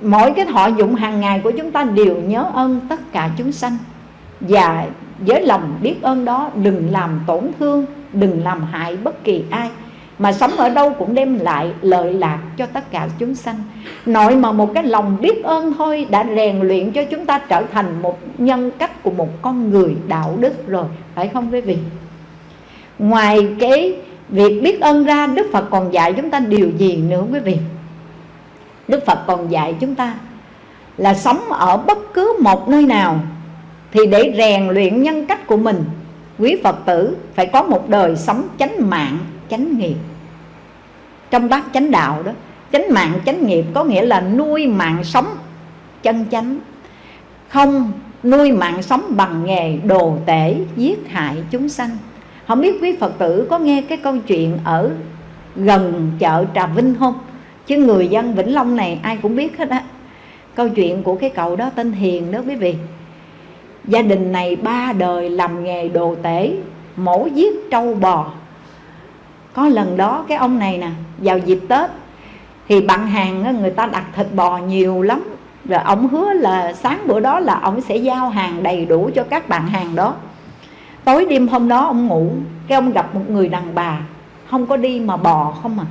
Mỗi cái thọ dụng hàng ngày của chúng ta đều nhớ ơn tất cả chúng sanh. Và với lòng biết ơn đó, đừng làm tổn thương, đừng làm hại bất kỳ ai. Mà sống ở đâu cũng đem lại lợi lạc cho tất cả chúng sanh. Nội mà một cái lòng biết ơn thôi đã rèn luyện cho chúng ta trở thành một nhân cách của một con người đạo đức rồi. Phải không quý vị? Ngoài cái việc biết ơn ra, Đức Phật còn dạy chúng ta điều gì nữa quý vị? Đức Phật còn dạy chúng ta là sống ở bất cứ một nơi nào thì để rèn luyện nhân cách của mình, quý Phật tử phải có một đời sống chánh mạng, chánh nghiệp. Trong bát chánh đạo đó, chánh mạng, chánh nghiệp có nghĩa là nuôi mạng sống chân chánh, không nuôi mạng sống bằng nghề đồ tể giết hại chúng sanh không biết quý phật tử có nghe cái câu chuyện ở gần chợ trà vinh không? Chứ người dân vĩnh long này ai cũng biết hết á. Câu chuyện của cái cậu đó tên hiền đó quý vị. Gia đình này ba đời làm nghề đồ tể, mổ giết trâu bò. Có lần đó cái ông này nè, vào dịp tết, thì bạn hàng người ta đặt thịt bò nhiều lắm. Rồi ông hứa là sáng bữa đó là ông sẽ giao hàng đầy đủ cho các bạn hàng đó tối đêm hôm đó ông ngủ, cái ông gặp một người đàn bà, không có đi mà bò không à.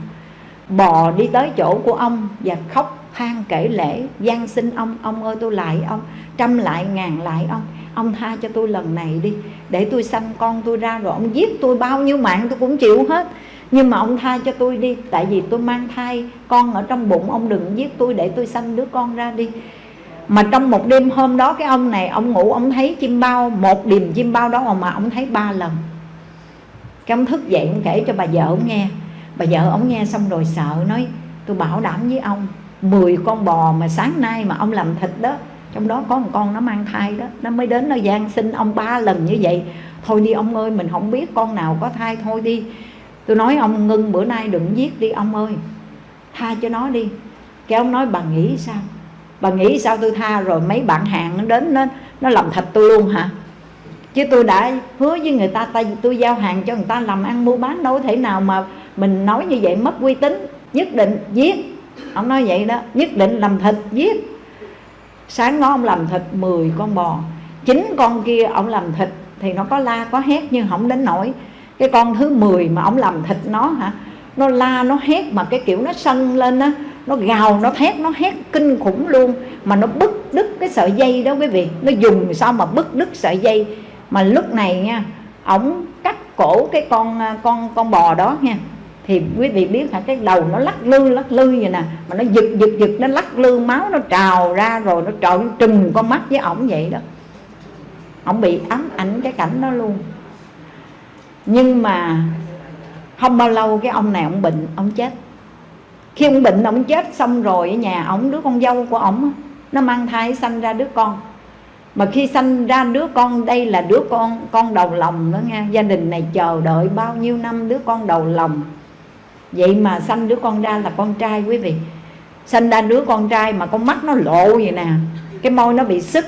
Bò đi tới chỗ của ông và khóc than kể lễ gian xin ông ông ơi tôi lại ông, trăm lại ngàn lại ông ông tha cho tôi lần này đi, để tôi sanh con tôi ra rồi ông giết tôi bao nhiêu mạng tôi cũng chịu hết. Nhưng mà ông tha cho tôi đi, tại vì tôi mang thai con ở trong bụng, ông đừng giết tôi để tôi sanh đứa con ra đi mà trong một đêm hôm đó cái ông này, ông ngủ, ông thấy chim bao, một điềm chim bao đó mà ông thấy ba lần. Cái ông thức dậy ông kể cho bà vợ ông nghe. Bà vợ ông nghe xong rồi sợ, nói, tôi bảo đảm với ông 10 con bò mà sáng nay mà ông làm thịt đó, trong đó có một con nó mang thai đó, nó mới đến nó gian sinh ông ba lần như vậy. Thôi đi ông ơi, mình không biết con nào có thai, thôi đi. Tôi nói ông ngưng bữa nay đừng giết đi ông ơi, tha cho nó đi. Cái ông nói, bà nghĩ sao? Bà nghĩ sao tôi tha rồi, mấy bạn hàng nó đến nó nó làm thịt tôi luôn hả? Chứ tôi đã hứa với người ta tay tôi giao hàng cho người ta làm ăn, mua bán đâu thể nào mà mình nói như vậy mất uy tín, nhất định giết. Ông nói vậy đó, nhất định làm thịt giết. Sáng đó ông làm thịt 10 con bò chín con kia ông làm thịt thì nó có la có hét nhưng không đến nổi cái con thứ 10 mà ông làm thịt nó hả? Nó la, nó hét mà cái kiểu nó sân lên á, nó gào, nó thét, nó hét kinh khủng luôn. Mà nó bứt đứt cái sợi dây đó quý vị. Nó dùng sao mà bứt đứt sợi dây. Mà lúc này nha, ổng cắt cổ cái con con con bò đó nha. Thì quý vị biết là cái đầu nó lắc lư lắc lư vậy nè. Mà nó giật giật giật, nó lắc lư, máu nó trào ra rồi nó trợn trừng con mắt với ổng vậy đó. Ổng bị ám ảnh cái cảnh đó luôn. Nhưng mà không bao lâu cái ông này ông bệnh, ông chết. Khi ông bệnh, ông chết xong rồi ở nhà, ông đứa con dâu của ông nó mang thai sanh ra đứa con. Mà khi sanh ra đứa con, đây là đứa con con đầu lòng đó nha. Gia đình này chờ đợi bao nhiêu năm đứa con đầu lòng. Vậy mà sanh đứa con ra là con trai quý vị. Sanh ra đứa con trai mà con mắt nó lộ vậy nè. Cái môi nó bị sức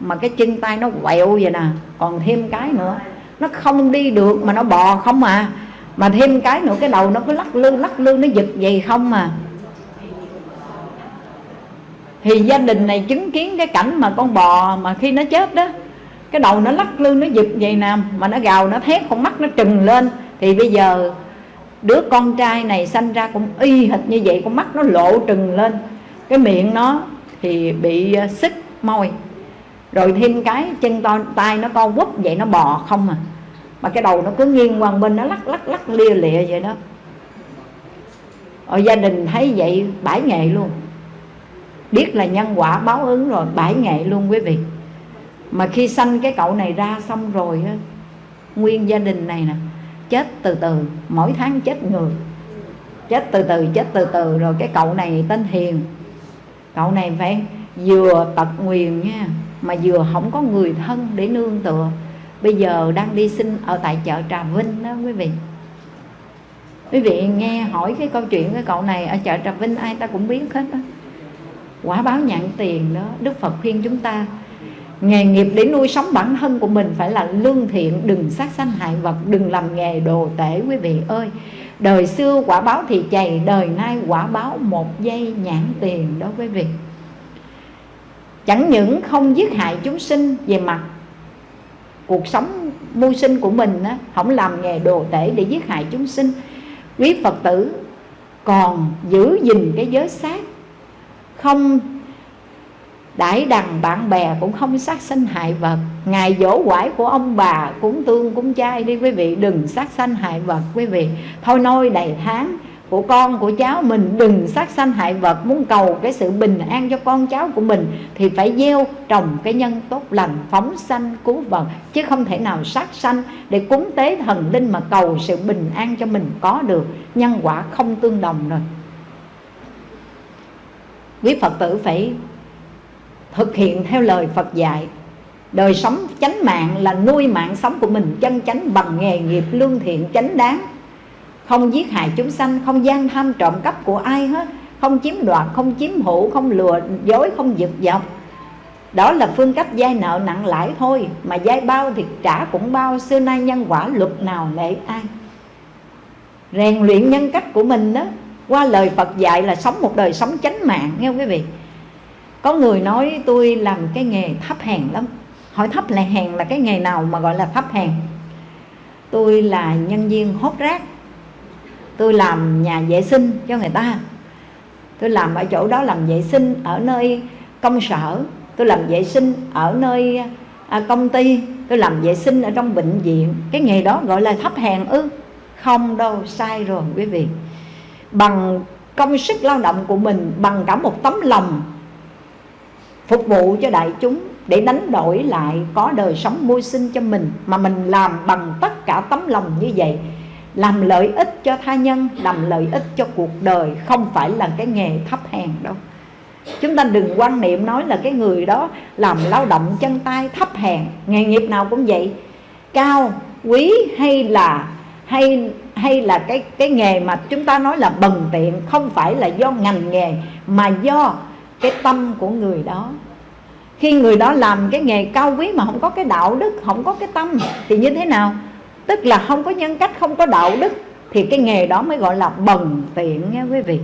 mà cái chân tay nó quẹo vậy nè. Còn thêm cái nữa, nó không đi được mà nó bò không à mà thêm cái nữa, cái đầu nó cứ lắc lư lắc lư, nó giật vậy không à. Thì gia đình này chứng kiến cái cảnh mà con bò mà khi nó chết đó, cái đầu nó lắc lư, nó giật vậy nè, mà nó gào, nó thét, con mắt nó trừng lên. Thì bây giờ đứa con trai này sanh ra cũng y hệt như vậy, con mắt nó lộ trừng lên. Cái miệng nó thì bị à, xích môi. Rồi thêm cái chân to, tay nó co quắp vậy, nó bò không à mà cái đầu nó cứ nghiêng qua bên nó lắc lắc lắc, lia lịa vậy đó. Ở gia đình thấy vậy, bãi nghệ luôn. Biết là nhân quả báo ứng rồi, bãi nghệ luôn quý vị. Mà khi sanh cái cậu này ra xong rồi á, nguyên gia đình này nè, chết từ từ, mỗi tháng chết người. Chết từ từ, chết từ từ, rồi cái cậu này tên hiền. Cậu này phải vừa tật nguyền nha, mà vừa không có người thân để nương tựa bây giờ đang đi sinh ở tại chợ Trà Vinh đó, quý vị. Quý vị nghe hỏi cái câu chuyện cái cậu này, ở chợ Trà Vinh ai ta cũng biết hết đó quả báo nhận tiền đó, Đức Phật khuyên chúng ta, nghề nghiệp để nuôi sống bản thân của mình phải là lương thiện, đừng sát sanh hại vật, đừng làm nghề đồ tể, quý vị ơi. Đời xưa quả báo thì chày, đời nay quả báo một giây nhãn tiền đó, quý vị. Chẳng những không giết hại chúng sinh về mặt cuộc sống mưu sinh của mình á, không làm nghề đồ tể để giết hại chúng sinh. Quý phật tử còn giữ gìn cái giới sát không đãi đằng bạn bè cũng không sát sanh hại vật. Ngày dỗ quải của ông bà cúng tương cúng chay đi quý vị đừng sát sanh hại vật quý vị. Thôi nôi đầy tháng của con, của cháu. Mình đừng sát sanh hại vật, muốn cầu cái sự bình an cho con cháu của mình thì phải gieo trồng cái nhân tốt lành, phóng sanh, cứu vật, chứ không thể nào sát sanh để cúng tế thần linh mà cầu sự bình an cho mình có được. Nhân quả không tương đồng rồi. Quý phật tử phải thực hiện theo lời phật dạy, đời sống chánh mạng là nuôi mạng sống của mình, chân chánh bằng nghề nghiệp lương thiện chánh đáng không giết hại chúng sanh, không gian tham trộm cắp của ai hết. Không chiếm đoạt, không chiếm hữu, không lừa dối, không giật dọc đó là phương cách vay nợ nặng lãi thôi, mà vay bao thì trả cũng bao, xưa nay nhân quả luật nào lệ ai. Rèn luyện nhân cách của mình đó, qua lời Phật dạy là sống một đời sống chánh mạng, nghe quý vị? Có người nói tôi làm cái nghề thấp hèn lắm. Hỏi thấp là hèn là cái nghề nào mà gọi là thấp hèn? Tôi là nhân viên hốt rác tôi làm nhà vệ sinh cho người ta. Tôi làm ở chỗ đó làm vệ sinh ở nơi công sở. Tôi làm vệ sinh ở nơi à, công ty. Tôi làm vệ sinh ở trong bệnh viện. Cái nghề đó gọi là thấp hèn ư? Không đâu sai rồi quý vị. Bằng công sức lao động của mình bằng cả một tấm lòng phục vụ cho đại chúng để đánh đổi lại có đời sống mưu sinh cho mình mà mình làm bằng tất cả tấm lòng như vậy làm lợi ích cho tha nhân, làm lợi ích cho cuộc đời, không phải là cái nghề thấp hèn đâu. Chúng ta đừng quan niệm nói là cái người đó làm lao động chân tay thấp hèn, nghề nghiệp nào cũng vậy. Cao, quý hay là, hay hay là cái cái nghề mà chúng ta nói là bần tiện, không phải là do ngành nghề, mà do cái tâm của người đó. Khi người đó làm cái nghề cao quý mà không có cái đạo đức, không có cái tâm, thì như thế nào? Tức là không có nhân cách, không có đạo đức, thì cái nghề đó mới gọi là bần tiện nha quý vị.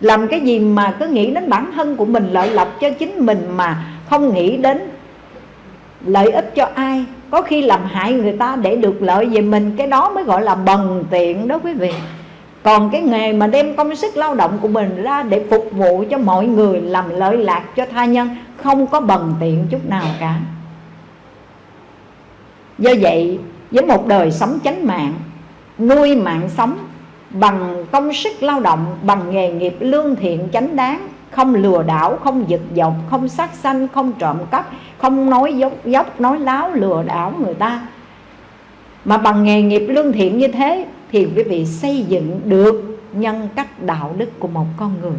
Làm cái gì mà cứ nghĩ đến bản thân của mình lợi lộc cho chính mình mà không nghĩ đến lợi ích cho ai. Có khi làm hại người ta để được lợi về mình, cái đó mới gọi là bần tiện đó quý vị. Còn cái nghề mà đem công sức lao động của mình ra để phục vụ cho mọi người, làm lợi lạc cho tha nhân, không có bần tiện chút nào cả. Do vậy với một đời sống chánh mạng, nuôi mạng sống bằng công sức lao động, bằng nghề nghiệp lương thiện chánh đáng, không lừa đảo, không giật dọc không sát sanh, không trộm cắp, không nói dốc dốc, nói láo, lừa đảo người ta. Mà bằng nghề nghiệp lương thiện như thế thì quý vị xây dựng được nhân cách đạo đức của một con người.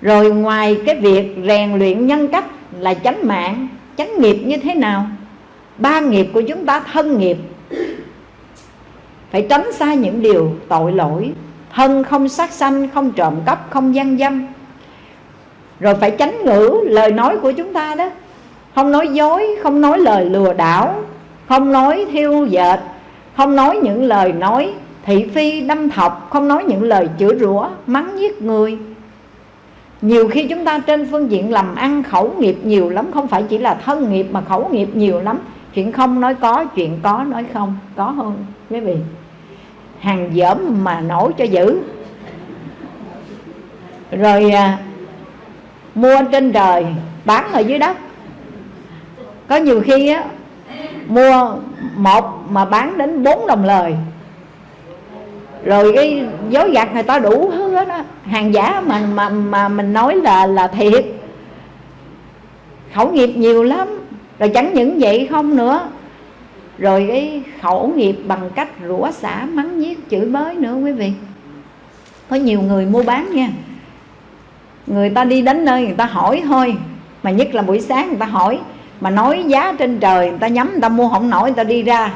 Rồi ngoài cái việc rèn luyện nhân cách là chánh mạng, chánh nghiệp như thế nào? Ba nghiệp của chúng ta thân nghiệp. Phải tránh xa những điều tội lỗi. Thân không sát sanh, không trộm cắp, không gian dâm. Rồi phải tránh ngữ, lời nói của chúng ta đó. Không nói dối, không nói lời lừa đảo, không nói thiêu dệt, không nói những lời nói thị phi đâm thọc, không nói những lời chửi rủa, mắng giết người. Nhiều khi chúng ta trên phương diện làm ăn khẩu nghiệp nhiều lắm, không phải chỉ là thân nghiệp mà khẩu nghiệp nhiều lắm chuyện không nói có chuyện có nói không có hơn quý vị. Hàng dởm mà nổi cho dữ. Rồi à, mua trên trời bán ở dưới đất. Có nhiều khi á mua một mà bán đến bốn đồng lời. Rồi cái dối gạt người ta đủ hết á. Hàng giả mà mà mà mình nói là là thiệt. Khẩu nghiệp nhiều lắm rồi chẳng những vậy không nữa. Rồi cái khẩu nghiệp bằng cách rủa xả, mắng nhiếc chửi bới nữa quý vị. Có nhiều người mua bán nha. Người ta đi đến nơi người ta hỏi thôi. Mà nhất là buổi sáng người ta hỏi. Mà nói giá trên trời, người ta nhắm, người ta mua không nổi, người ta đi ra.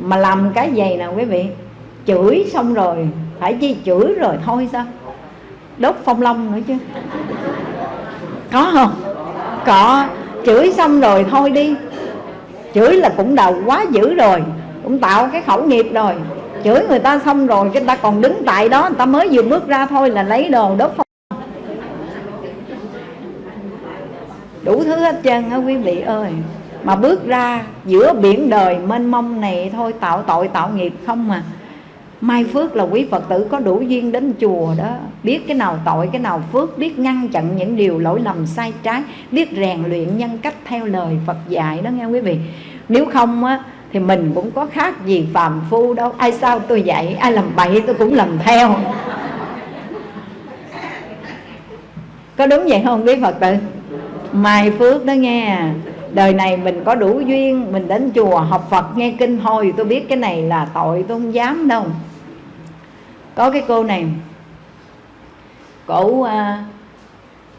Mà làm cái gì nào quý vị? Chửi xong rồi, phải chi chửi rồi thôi sao? Đốt phong long nữa chứ. Có không? Có chửi xong rồi thôi đi. Chửi là cũng đầu quá dữ rồi, cũng tạo cái khẩu nghiệp rồi. Chửi người ta xong rồi người ta còn đứng tại đó, người ta mới vừa bước ra thôi là lấy đồ đốt phong. Đủ thứ hết trơn á quý vị ơi. Mà bước ra giữa biển đời mênh mông này thôi, tạo tội, tạo nghiệp không mà mai phước là quý phật tử có đủ duyên đến chùa đó. Biết cái nào tội, cái nào phước, biết ngăn chặn những điều lỗi lầm sai trái, biết rèn luyện nhân cách theo lời phật dạy đó nghe quý vị. Nếu không á, thì mình cũng có khác gì phàm phu đâu. Ai sao tôi dạy, ai làm bậy tôi cũng làm theo. Có đúng vậy không quý phật tử? Mai phước đó nghe, đời này mình có đủ duyên, mình đến chùa học phật nghe kinh hồi tôi biết cái này là tội, tôi không dám đâu có cái cô này cổ à,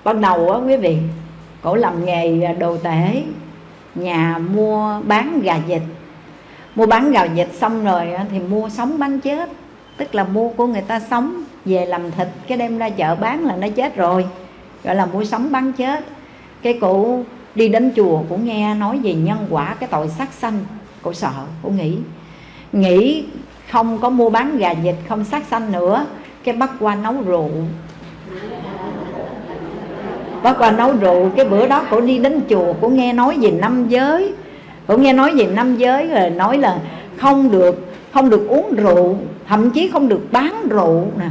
ban đầu á quý vị cổ làm nghề à, đồ tể nhà mua bán gà vịt. Mua bán gà vịt xong rồi thì mua sống bán chết tức là mua của người ta sống về làm thịt cái đem ra chợ bán là nó chết rồi gọi là mua sống bán chết. Cái cụ đi đến chùa cũng nghe nói về nhân quả cái tội sát sanh cổ sợ cổ nghĩ nghĩ không có mua bán gà vịt, không sát sanh nữa. Cái bắt qua nấu rượu. Bắt qua nấu rượu, cái bữa đó cổ đi đến chùa, cổ nghe nói về năm giới. Cổ nghe nói về năm giới rồi nói là không được không được uống rượu, thậm chí không được bán rượu nè.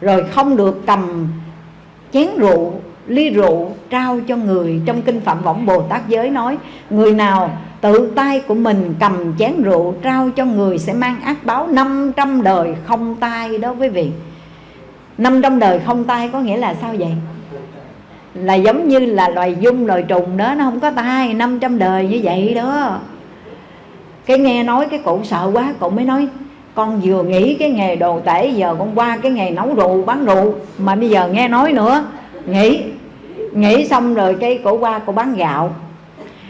Rồi không được cầm chén rượu ly rượu trao cho người trong kinh phạm võng bồ tát giới nói, người nào tự tay của mình cầm chén rượu trao cho người sẽ mang ác báo 500 đời không tay đó quý vị. 500 đời không tay có nghĩa là sao vậy? Là giống như là loài dung, loài trùng đó, nó không có tay 500 đời như vậy đó. Cái nghe nói, cái cụ sợ quá cụ mới nói, con vừa nghĩ cái nghề đồ tể, giờ con qua cái nghề nấu rượu, bán rượu, mà bây giờ nghe nói nữa nghỉ. Nghỉ xong rồi cái cổ qua cổ bán gạo.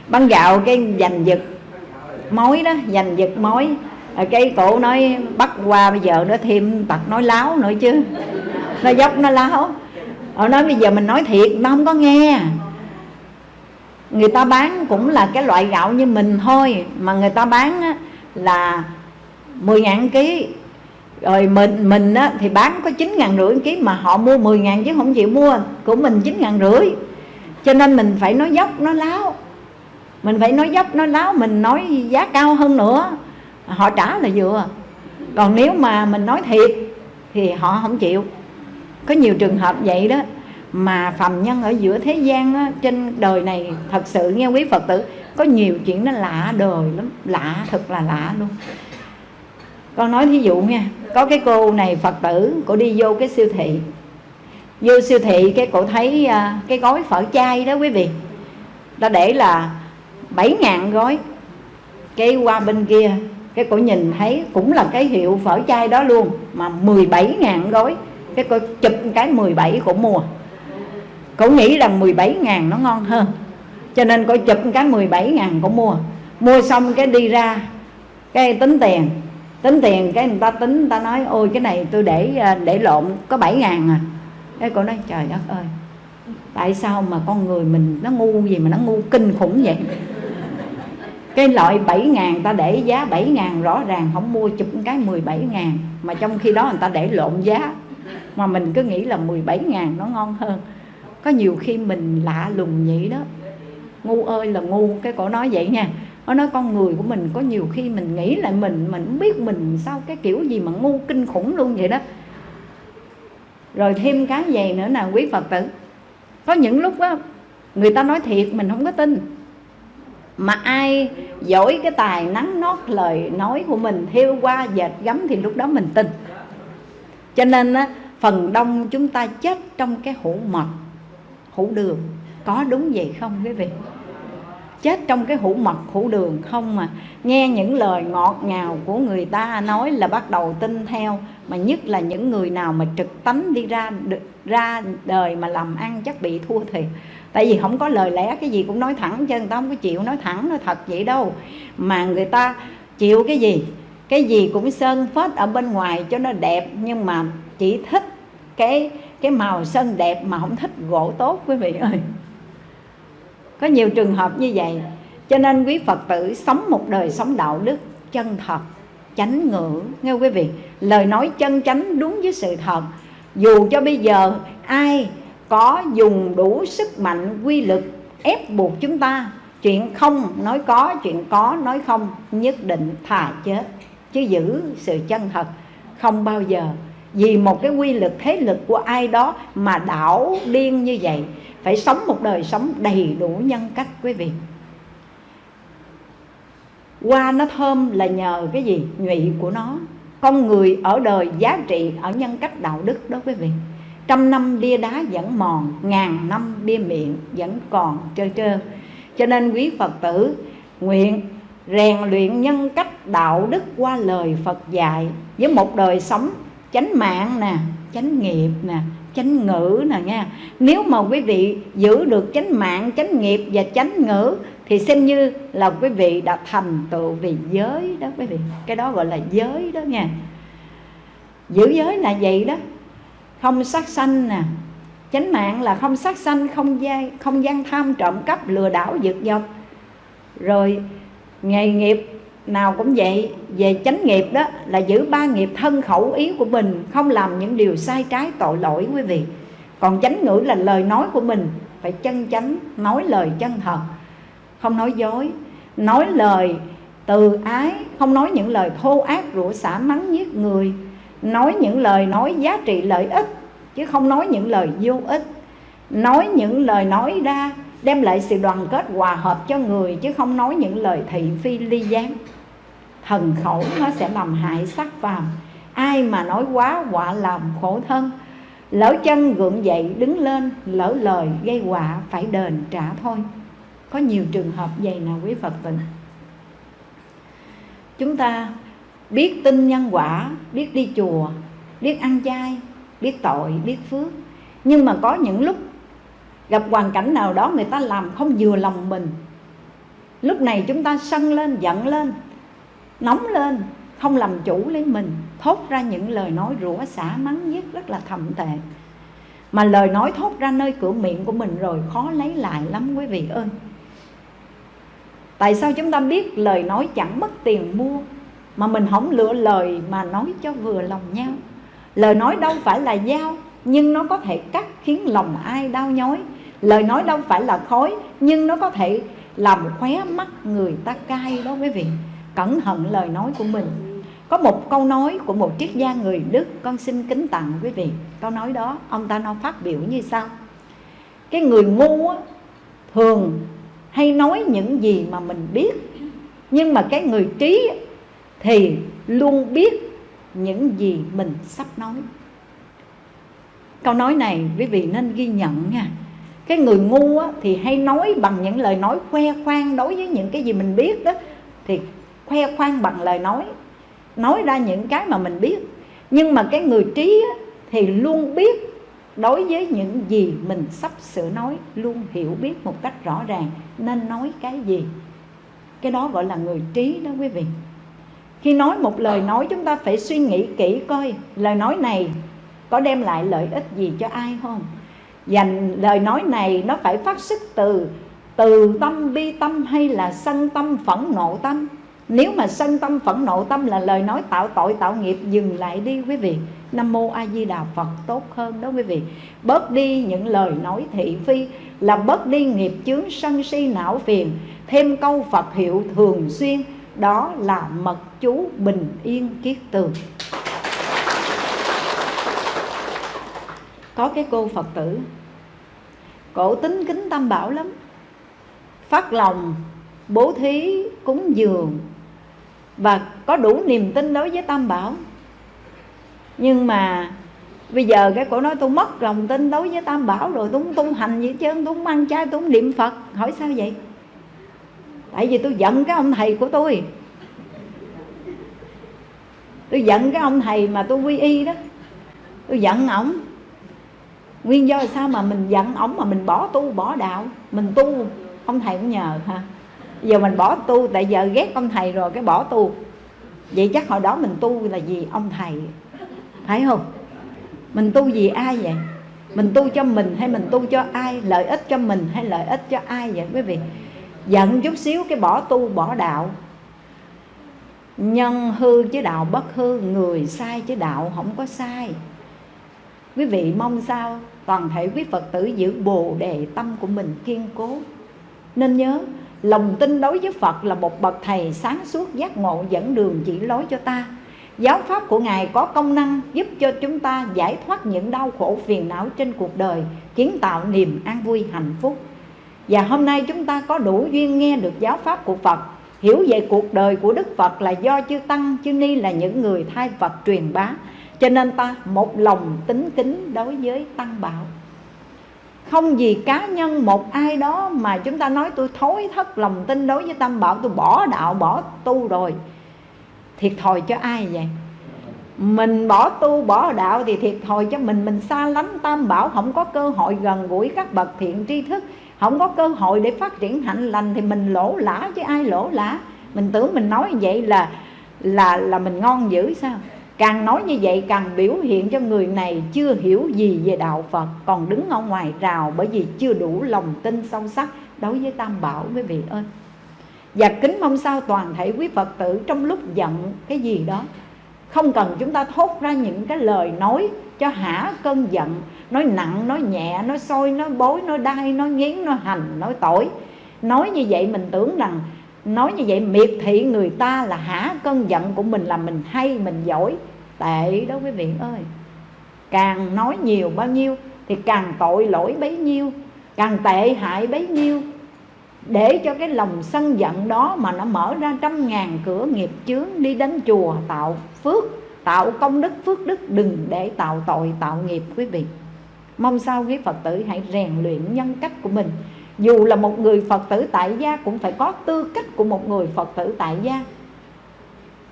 Bán gạo cái giành giật mối đó, giành giật mối. Rồi cái cổ nói, bắt qua bây giờ nó thêm tật nói láo nữa chứ. Nó dốc, nó láo. Họ nói, bây giờ mình nói thiệt nó không có nghe. Người ta bán cũng là cái loại gạo như mình thôi, mà người ta bán là 10 ngàn ký rồi mình mình á, thì bán có chín ngàn rưỡi ký mà họ mua 10 ngàn chứ không chịu mua của mình chín ngàn rưỡi. Cho nên mình phải nói dốc nó láo. Mình phải nói dốc nói láo mình nói giá cao hơn nữa. Họ trả là vừa. Còn nếu mà mình nói thiệt thì họ không chịu. Có nhiều trường hợp vậy đó mà phàm nhân ở giữa thế gian á, trên đời này thật sự nghe quý phật tử có nhiều chuyện nó lạ đời lắm lạ thật là lạ luôn. Con nói thí dụ nha có cái cô này phật tử, cô đi vô cái siêu thị. Vô siêu thị cái cô thấy à, cái gói phở chay đó quý vị. Ta để là 7 ngàn gói. Cái qua bên kia, cái cô nhìn thấy cũng là cái hiệu phở chay đó luôn, mà 17 ngàn gói. Cái cô chụp cái 17 cổ mua. Cổ nghĩ rằng 17 ngàn nó ngon hơn. Cho nên cô chụp cái 17 ngàn cổ mua. Mua xong cái đi ra cái tính tiền tính tiền cái người ta tính, người ta nói, ôi, cái này tôi để à, để lộn, có 7 ngàn à. Cái cô nói, trời đất ơi, tại sao mà con người mình nó ngu gì mà nó ngu kinh khủng vậy? Cái loại 7 ngàn ta để giá 7 ngàn, rõ ràng không mua chụp cái 17 ngàn, mà trong khi đó người ta để lộn giá. Mà mình cứ nghĩ là 17 ngàn nó ngon hơn. Có nhiều khi mình lạ lùng vậy đó. Ngu ơi là ngu, cái cổ nói vậy nha nó nói con người của mình có nhiều khi mình nghĩ lại mình mình không biết mình sao cái kiểu gì mà ngu kinh khủng luôn vậy đó. Rồi thêm cái gì nữa nè, quý phật tử. Có những lúc á, người ta nói thiệt mình không có tin. Mà ai giỏi cái tài nắng nót lời nói của mình theo qua dệt gấm thì lúc đó mình tin. Cho nên á, phần đông chúng ta chết trong cái hũ mật, hũ đường. Có đúng vậy không quý vị? Chết trong cái hũ mật, hũ đường không mà. Nghe những lời ngọt ngào của người ta nói là bắt đầu tin theo, mà nhất là những người nào mà trực tánh đi ra ra đời mà làm ăn chắc bị thua thiệt. Tại vì không có lời lẽ, cái gì cũng nói thẳng chứ, người ta không có chịu nói thẳng, nói thật vậy đâu. Mà người ta chịu cái gì? Cái gì cũng sơn phết ở bên ngoài cho nó đẹp, nhưng mà chỉ thích cái cái màu sơn đẹp mà không thích gỗ tốt, quý vị ơi có nhiều trường hợp như vậy. Cho nên quý phật tử sống một đời sống đạo đức chân thật, chánh ngữ. Nghe quý vị? Lời nói chân chánh đúng với sự thật. Dù cho bây giờ ai có dùng đủ sức mạnh, quy lực ép buộc chúng ta, chuyện không nói có, chuyện có nói không, nhất định thà chết. Chứ giữ sự chân thật không bao giờ. Vì một cái quy lực, thế lực của ai đó mà đảo điên như vậy phải sống một đời sống đầy đủ nhân cách, quý vị. Hoa nó thơm là nhờ cái gì? Nhụy của nó. Con người ở đời giá trị, ở nhân cách đạo đức đó, quý vị. Trăm năm bia đá vẫn mòn, ngàn năm bia miệng vẫn còn trơ trơ. Cho nên quý phật tử nguyện rèn luyện nhân cách đạo đức qua lời phật dạy với một đời sống chánh mạng nè, chánh nghiệp nè chánh ngữ nè nha. Nếu mà quý vị giữ được chánh mạng, chánh nghiệp và chánh ngữ, thì xem như là quý vị đã thành tựu về giới đó quý vị. Cái đó gọi là giới đó nha. Giữ giới là vậy đó. Không sát sanh nè. Chánh mạng là không sát sanh, không gian không gian tham trộm cắp, lừa đảo, giật dọc rồi nghề nghiệp nào cũng vậy, về chánh nghiệp đó là giữ ba nghiệp thân khẩu ý của mình, không làm những điều sai trái tội lỗi quý vị. Còn chánh ngữ là lời nói của mình, phải chân chánh, nói lời chân thật. Không nói dối, nói lời từ ái, không nói những lời thô ác, rủa xả mắng giết người. Nói những lời nói giá trị lợi ích, chứ không nói những lời vô ích. Nói những lời nói ra đem lại sự đoàn kết hòa hợp cho người chứ không nói những lời thị phi ly gián. Thần khẩu nó sẽ làm hại sắc vào ai mà nói quá họa làm khổ thân. Lỡ chân gượng dậy đứng lên, lỡ lời gây họa phải đền trả thôi. Có nhiều trường hợp vậy nào quý phật tử. Chúng ta biết tin nhân quả, biết đi chùa, biết ăn chay, biết tội, biết phước. Nhưng mà có những lúc gặp hoàn cảnh nào đó người ta làm không vừa lòng mình. Lúc này chúng ta sân lên, giận lên, nóng lên, không làm chủ lấy mình, thốt ra những lời nói rủa xả mắng giết rất là thầm tệ. Mà lời nói thốt ra nơi cửa miệng của mình rồi khó lấy lại lắm quý vị ơi. Tại sao chúng ta biết lời nói chẳng mất tiền mua, mà mình không lựa lời mà nói cho vừa lòng nhau? Lời nói đâu phải là dao nhưng nó có thể cắt khiến lòng ai đau nhói. Lời nói đâu phải là khói nhưng nó có thể làm khóe mắt người ta cay đó quý vị. Cẩn thận lời nói của mình. Có một câu nói của một triết gia người Đức con xin kính tặng quý vị. Câu nói đó ông ta nói phát biểu như sau. Cái người ngu á, thường hay nói những gì mà mình biết nhưng mà cái người trí thì luôn biết những gì mình sắp nói câu nói này quý vị nên ghi nhận nha. Cái người ngu á, thì hay nói bằng những lời nói khoe khoang đối với những cái gì mình biết đó thì khoe khoang bằng lời nói nói ra những cái mà mình biết. Nhưng mà cái người trí á, thì luôn biết đối với những gì mình sắp sửa nói luôn hiểu biết một cách rõ ràng nên nói cái gì. Cái đó gọi là người trí đó quý vị. Khi nói một lời nói chúng ta phải suy nghĩ kỹ coi lời nói này có đem lại lợi ích gì cho ai không? Dành lời nói này nó phải phát xuất từ từ tâm bi tâm hay là sân tâm phẫn nộ tâm? Nếu mà sân tâm phẫn nộ tâm là lời nói tạo tội tạo nghiệp, dừng lại đi quý vị. Nam mô a di đà phật, tốt hơn đó quý vị. Bớt đi những lời nói thị phi là bớt đi nghiệp chướng sân si não phiền. Thêm câu phật hiệu thường xuyên, đó là mật chú bình yên kiết tường. Có cái cô phật tử. Cổ tính kính tam bảo lắm. Phát lòng, bố thí, cúng dường. Và có đủ niềm tin đối với tam bảo. Nhưng mà bây giờ cái cổ nói tôi mất lòng tin đối với tam bảo rồi, tôi không tu hành gì chứ tôi không ăn chay, tôi không niệm phật. Hỏi sao vậy? Tại vì tôi giận cái ông thầy của tôi. Tôi giận cái ông thầy mà tôi quy y đó. Tôi giận ổng nguyên do là sao mà mình giận ổng mà mình bỏ tu, bỏ đạo? Mình tu, ông thầy cũng nhờ, ha. Giờ mình bỏ tu, tại giờ ghét ông thầy rồi, cái bỏ tu. Vậy chắc hồi đó mình tu là gì ông thầy, phải không? Mình tu vì ai vậy? Mình tu cho mình hay mình tu cho ai? Lợi ích cho mình hay lợi ích cho ai vậy, quý vị? Giận chút xíu cái bỏ tu, bỏ đạo. Nhân hư chứ đạo, bất hư, người sai chứ đạo không có sai quý vị mong sao toàn thể quý phật tử giữ bồ đề tâm của mình kiên cố. Nên nhớ, lòng tin đối với phật là một bậc thầy sáng suốt giác ngộ dẫn đường chỉ lối cho ta. Giáo pháp của ngài có công năng giúp cho chúng ta giải thoát những đau khổ phiền não trên cuộc đời, kiến tạo niềm an vui hạnh phúc. Và hôm nay chúng ta có đủ duyên nghe được giáo pháp của phật. Hiểu về cuộc đời của đức phật là do chư tăng, chư ni là những người thay phật truyền bá cho nên ta một lòng tính kính đối với tăng bảo. Không vì cá nhân một ai đó mà chúng ta nói tôi thối thất lòng tin đối với tam bảo, tôi bỏ đạo, bỏ tu rồi, thiệt thòi cho ai vậy? Mình bỏ tu, bỏ đạo thì thiệt thòi cho mình. Mình xa lánh tam bảo, không có cơ hội gần gũi các bậc thiện tri thức, không có cơ hội để phát triển hạnh lành thì mình lỗ lã chứ ai lỗ lã. Mình tưởng mình nói vậy là là là mình ngon dữ sao? Càng nói như vậy càng biểu hiện cho người này chưa hiểu gì về đạo phật, còn đứng ở ngoài rào bởi vì chưa đủ lòng tin sâu sắc đối với tam bảo, quý vị ơi. Và kính mong sao toàn thể quý phật tử trong lúc giận cái gì đó, không cần chúng ta thốt ra những cái lời nói cho hả cơn giận, nói nặng, nói nhẹ, nói sôi, nói bối, nói đai, nói nghiến, nói hành, nói tội nói như vậy mình tưởng rằng nói như vậy, miệt thị người ta là hả? Cơn giận của mình là mình hay, mình giỏi. Tệ đó quý vị ơi. Càng nói nhiều bao nhiêu thì càng tội lỗi bấy nhiêu, càng tệ hại bấy nhiêu. Để cho cái lòng sân giận đó mà nó mở ra trăm ngàn cửa nghiệp chướng đi đến chùa tạo phước, tạo công đức, phước đức, đừng để tạo tội, tạo nghiệp quý vị. Mong sao quý phật tử hãy rèn luyện nhân cách của mình dù là một người phật tử tại gia, cũng phải có tư cách của một người phật tử tại gia.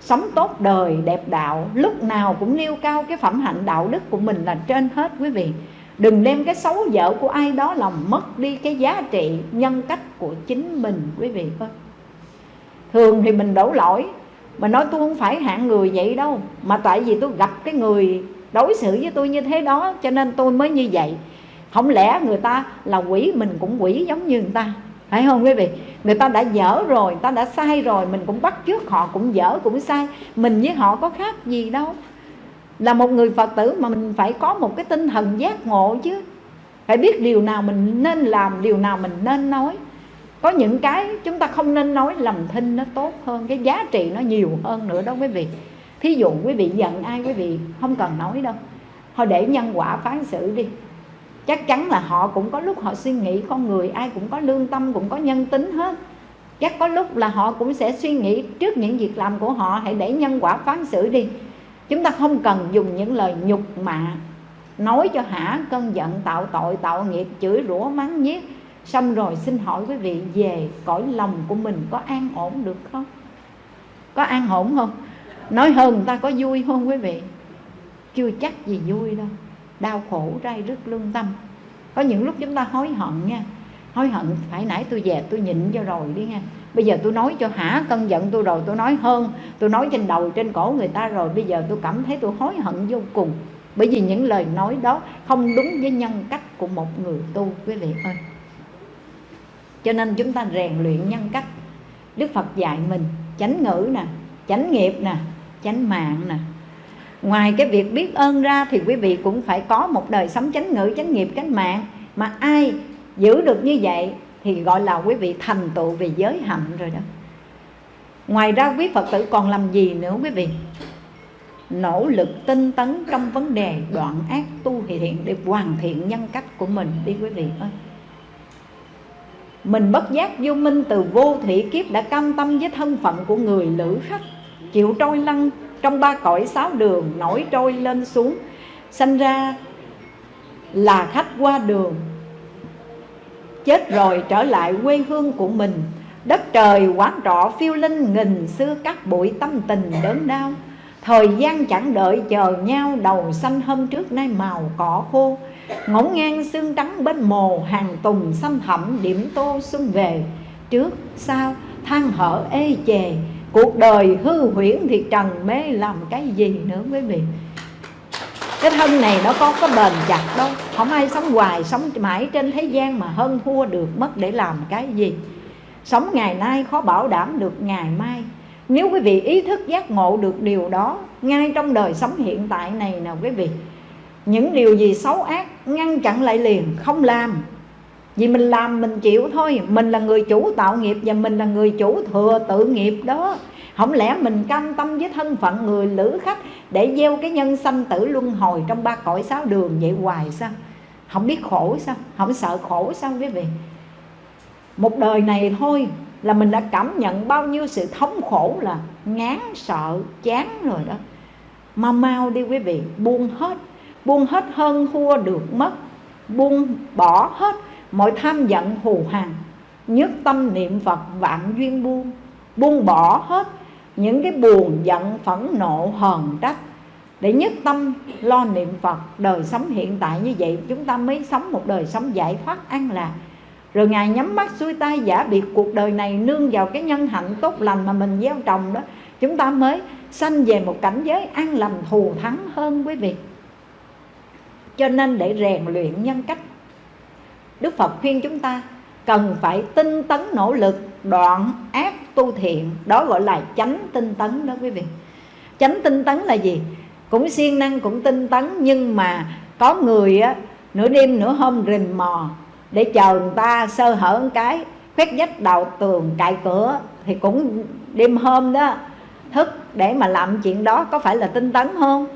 Sống tốt đời, đẹp đạo, lúc nào cũng nêu cao cái phẩm hạnh đạo đức của mình là trên hết, quý vị. Đừng đem cái xấu dở của ai đó làm mất đi cái giá trị nhân cách của chính mình, quý vị ơi thường thì mình đổ lỗi, mà nói tôi không phải hạng người vậy đâu, mà tại vì tôi gặp cái người đối xử với tôi như thế đó, cho nên tôi mới như vậy không lẽ người ta là quỷ, mình cũng quỷ giống như người ta? Phải không quý vị? Người ta đã dở rồi, người ta đã sai rồi, mình cũng bắt trước họ cũng dở cũng sai. Mình với họ có khác gì đâu. Là một người phật tử mà mình phải có một cái tinh thần giác ngộ chứ. Phải biết điều nào mình nên làm, điều nào mình nên nói. Có những cái chúng ta không nên nói, lầm thinh nó tốt hơn, cái giá trị nó nhiều hơn nữa đó quý vị. Thí dụ quý vị giận ai quý vị không cần nói đâu. Thôi để nhân quả phán xử đi chắc chắn là họ cũng có lúc họ suy nghĩ con người, ai cũng có lương tâm, cũng có nhân tính hết. Chắc có lúc là họ cũng sẽ suy nghĩ trước những việc làm của họ, hãy để nhân quả phán xử đi. Chúng ta không cần dùng những lời nhục mạ, nói cho hả cơn giận, tạo tội, tạo nghiệp, chửi rủa, mắng nhiếc. Xong rồi xin hỏi quý vị, về cõi lòng của mình có an ổn được không? Có an ổn không? Nói hơn người ta có vui không quý vị? Chưa chắc gì vui đâu đau khổ rai rứt lương tâm. Có những lúc chúng ta hối hận nha. Hối hận, phải nãy tôi về tôi nhịn cho rồi đi nha bây giờ tôi nói cho hả cân giận tôi rồi, tôi nói hơn. Tôi nói trên đầu, trên cổ người ta rồi, bây giờ tôi cảm thấy tôi hối hận vô cùng. Bởi vì những lời nói đó không đúng với nhân cách của một người tu, quý vị ơi. Cho nên chúng ta rèn luyện nhân cách. Đức phật dạy mình chánh ngữ nè, chánh nghiệp nè, chánh mạng nè ngoài cái việc biết ơn ra thì quý vị cũng phải có một đời sống chánh ngữ, chánh nghiệp, chánh mạng. Mà ai giữ được như vậy thì gọi là quý vị thành tựu về giới hạnh rồi đó. Ngoài ra quý phật tử còn làm gì nữa quý vị? Nỗ lực tinh tấn trong vấn đề đoạn ác tu thiện để hoàn thiện nhân cách của mình đi quý vị ơi. Mình bất giác vô minh từ vô thủy kiếp đã cam tâm với thân phận của người lữ khách, chịu trôi lăn trong ba cõi sáu đường nổi trôi lên xuống, sanh ra là khách qua đường, chết rồi trở lại quê hương của mình. Đất trời quán trọ phiêu linh nghìn xưa các bụi tâm tình đớn đau. Thời gian chẳng đợi chờ nhau, đầu xanh hôm trước nay màu cỏ khô. Ngổn ngang xương trắng bên mồ, hàng tùng xanh thẳm điểm tô xuân về. Trước, sau, than hở ê chề cuộc đời hư huyễn thì trần mê làm cái gì nữa quý vị? Cái thân này nó có có bền chặt đâu không ai sống hoài, sống mãi trên thế gian mà hơn thua được mất để làm cái gì. Sống ngày nay khó bảo đảm được ngày mai. Nếu quý vị ý thức giác ngộ được điều đó, ngay trong đời sống hiện tại này nào quý vị, những điều gì xấu ác ngăn chặn lại liền, không làm vì mình làm, mình chịu thôi. Mình là người chủ tạo nghiệp và mình là người chủ thừa tự nghiệp đó. Không lẽ mình cam tâm với thân phận người lữ khách để gieo cái nhân sanh tử luân hồi trong ba cõi sáu đường vậy hoài sao? Không biết khổ sao? Không sợ khổ sao quý vị? Một đời này thôi là mình đã cảm nhận bao nhiêu sự thống khổ là ngán sợ, chán rồi đó. Mau mau đi quý vị, buông hết. Buông hết hơn thua được mất. Buông bỏ hết mọi tham giận hù hàng nhất tâm niệm phật vạn duyên buông buông bỏ hết những cái buồn, giận, phẫn, nộ, hờn, trách. Để nhất tâm lo niệm Phật, đời sống hiện tại như vậy, chúng ta mới sống một đời sống giải thoát, an lạc. Rồi ngài nhắm mắt xuôi tay, giả biệt cuộc đời này, nương vào cái nhân hạnh tốt lành mà mình gieo trồng đó. Chúng ta mới sanh về một cảnh giới an lành thù thắng hơn quý vị. Cho nên để rèn luyện nhân cách Đức Phật khuyên chúng ta cần phải tinh tấn nỗ lực, đoạn ác tu thiện. Đó gọi là chánh tinh tấn đó quý vị. Chánh tinh tấn là gì? Cũng siêng năng, cũng tinh tấn, nhưng mà có người á, nửa đêm nửa hôm rình mò để chờ người ta sơ hở một cái, khoét vách đầu tường cạy cửa, thì cũng đêm hôm đó thức để mà làm chuyện đó. Có phải là tinh tấn không?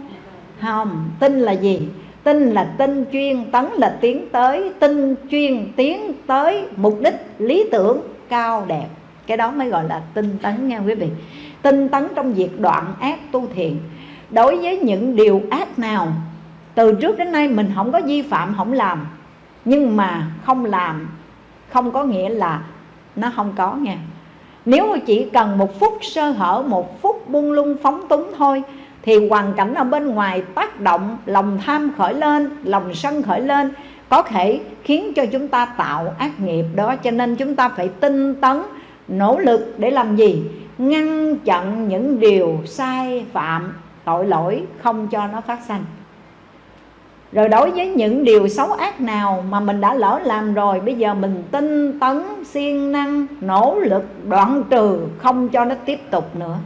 Không. Tin là gì? Tinh là tinh chuyên, tấn là tiến tới. Tinh chuyên, tiến tới. Mục đích, lý tưởng, cao đẹp. Cái đó mới gọi là tinh tấn nha quý vị. Tinh tấn trong việc đoạn ác tu thiện. Đối với những điều ác nào, từ trước đến nay mình không có vi phạm, không làm. Nhưng mà không làm, không có nghĩa là nó không có nha. Nếu mà chỉ cần một phút sơ hở, một phút buông lung, phóng túng thôi thì hoàn cảnh ở bên ngoài tác động, lòng tham khởi lên, lòng sân khởi lên, có thể khiến cho chúng ta tạo ác nghiệp đó. Cho nên chúng ta phải tinh tấn, nỗ lực để làm gì? Ngăn chặn những điều sai phạm, tội lỗi không cho nó phát sinh rồi đối với những điều xấu ác nào mà mình đã lỡ làm rồi, bây giờ mình tinh tấn, siêng năng, nỗ lực, đoạn trừ, không cho nó tiếp tục nữa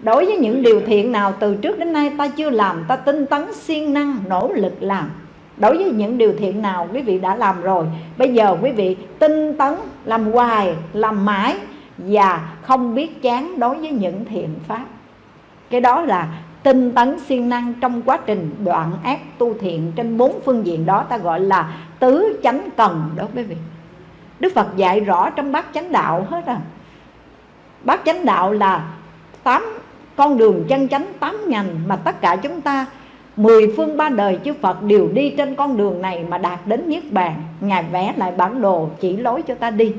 đối với những điều thiện nào từ trước đến nay ta chưa làm, ta tinh tấn siêng năng, nỗ lực làm. Đối với những điều thiện nào quý vị đã làm rồi, bây giờ quý vị tinh tấn làm hoài, làm mãi và không biết chán đối với những thiện pháp. Cái đó là tinh tấn siêng năng trong quá trình đoạn ác tu thiện trên bốn phương diện đó ta gọi là tứ chánh cần đó quý vị. Đức Phật dạy rõ trong bát chánh đạo hết à Bát chánh đạo là tám con đường chân chánh tám ngành mà tất cả chúng ta, mười phương ba đời chư Phật đều đi trên con đường này mà đạt đến Niết Bàn. Ngài vẽ lại bản đồ chỉ lối cho ta đi.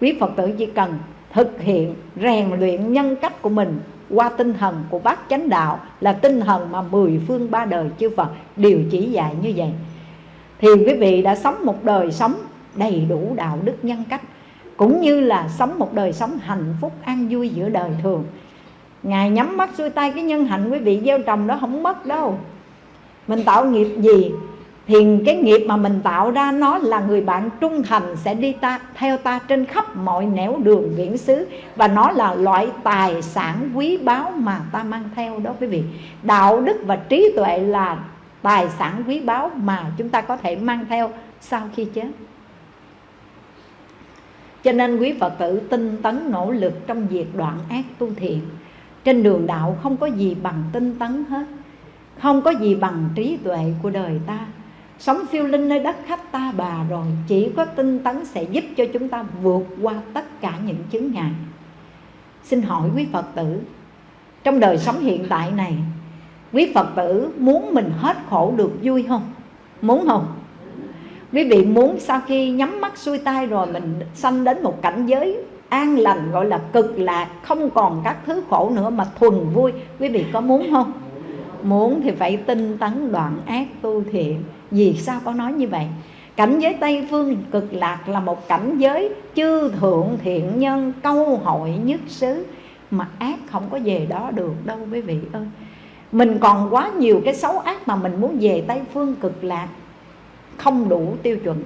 Quý Phật tử chỉ cần thực hiện, rèn luyện nhân cách của mình qua tinh thần của bát chánh đạo là tinh thần mà mười phương ba đời chư Phật đều chỉ dạy như vậy. Thì quý vị đã sống một đời sống đầy đủ đạo đức nhân cách, cũng như là sống một đời sống hạnh phúc, an vui giữa đời thường ngài nhắm mắt xuôi tay cái nhân hạnh quý vị gieo trồng đó không mất đâu. Mình tạo nghiệp gì? Thì cái nghiệp mà mình tạo ra nó là người bạn trung thành sẽ đi ta, theo ta trên khắp mọi nẻo đường viễn xứ và nó là loại tài sản quý báu mà ta mang theo đó quý vị. Đạo đức và trí tuệ là tài sản quý báu mà chúng ta có thể mang theo sau khi chết. Cho nên quý Phật tử tinh tấn nỗ lực trong việc đoạn ác tu thiện. Trên đường đạo không có gì bằng tinh tấn hết, Không có gì bằng trí tuệ của đời ta Sống phiêu linh nơi đất khách ta bà rồi, Chỉ có tinh tấn sẽ giúp cho chúng ta vượt qua tất cả những chứng ngại Xin hỏi quý Phật tử, Trong đời sống hiện tại này, Quý Phật tử muốn mình hết khổ được vui không? Muốn không? Quý vị muốn sau khi nhắm mắt xuôi tay rồi Mình sanh đến một cảnh giới an lành, Gọi là cực lạc, Không còn các thứ khổ nữa mà thuần vui Quý vị có muốn không? Muốn thì phải tinh tấn đoạn ác tu thiện Vì sao có nói như vậy? Cảnh giới Tây Phương cực lạc là một cảnh giới chư thượng thiện nhân câu hội nhất xứ, Mà ác không có về đó được đâu, quý vị ơi Mình còn quá nhiều cái xấu ác mà mình muốn về Tây Phương cực lạc, Không đủ tiêu chuẩn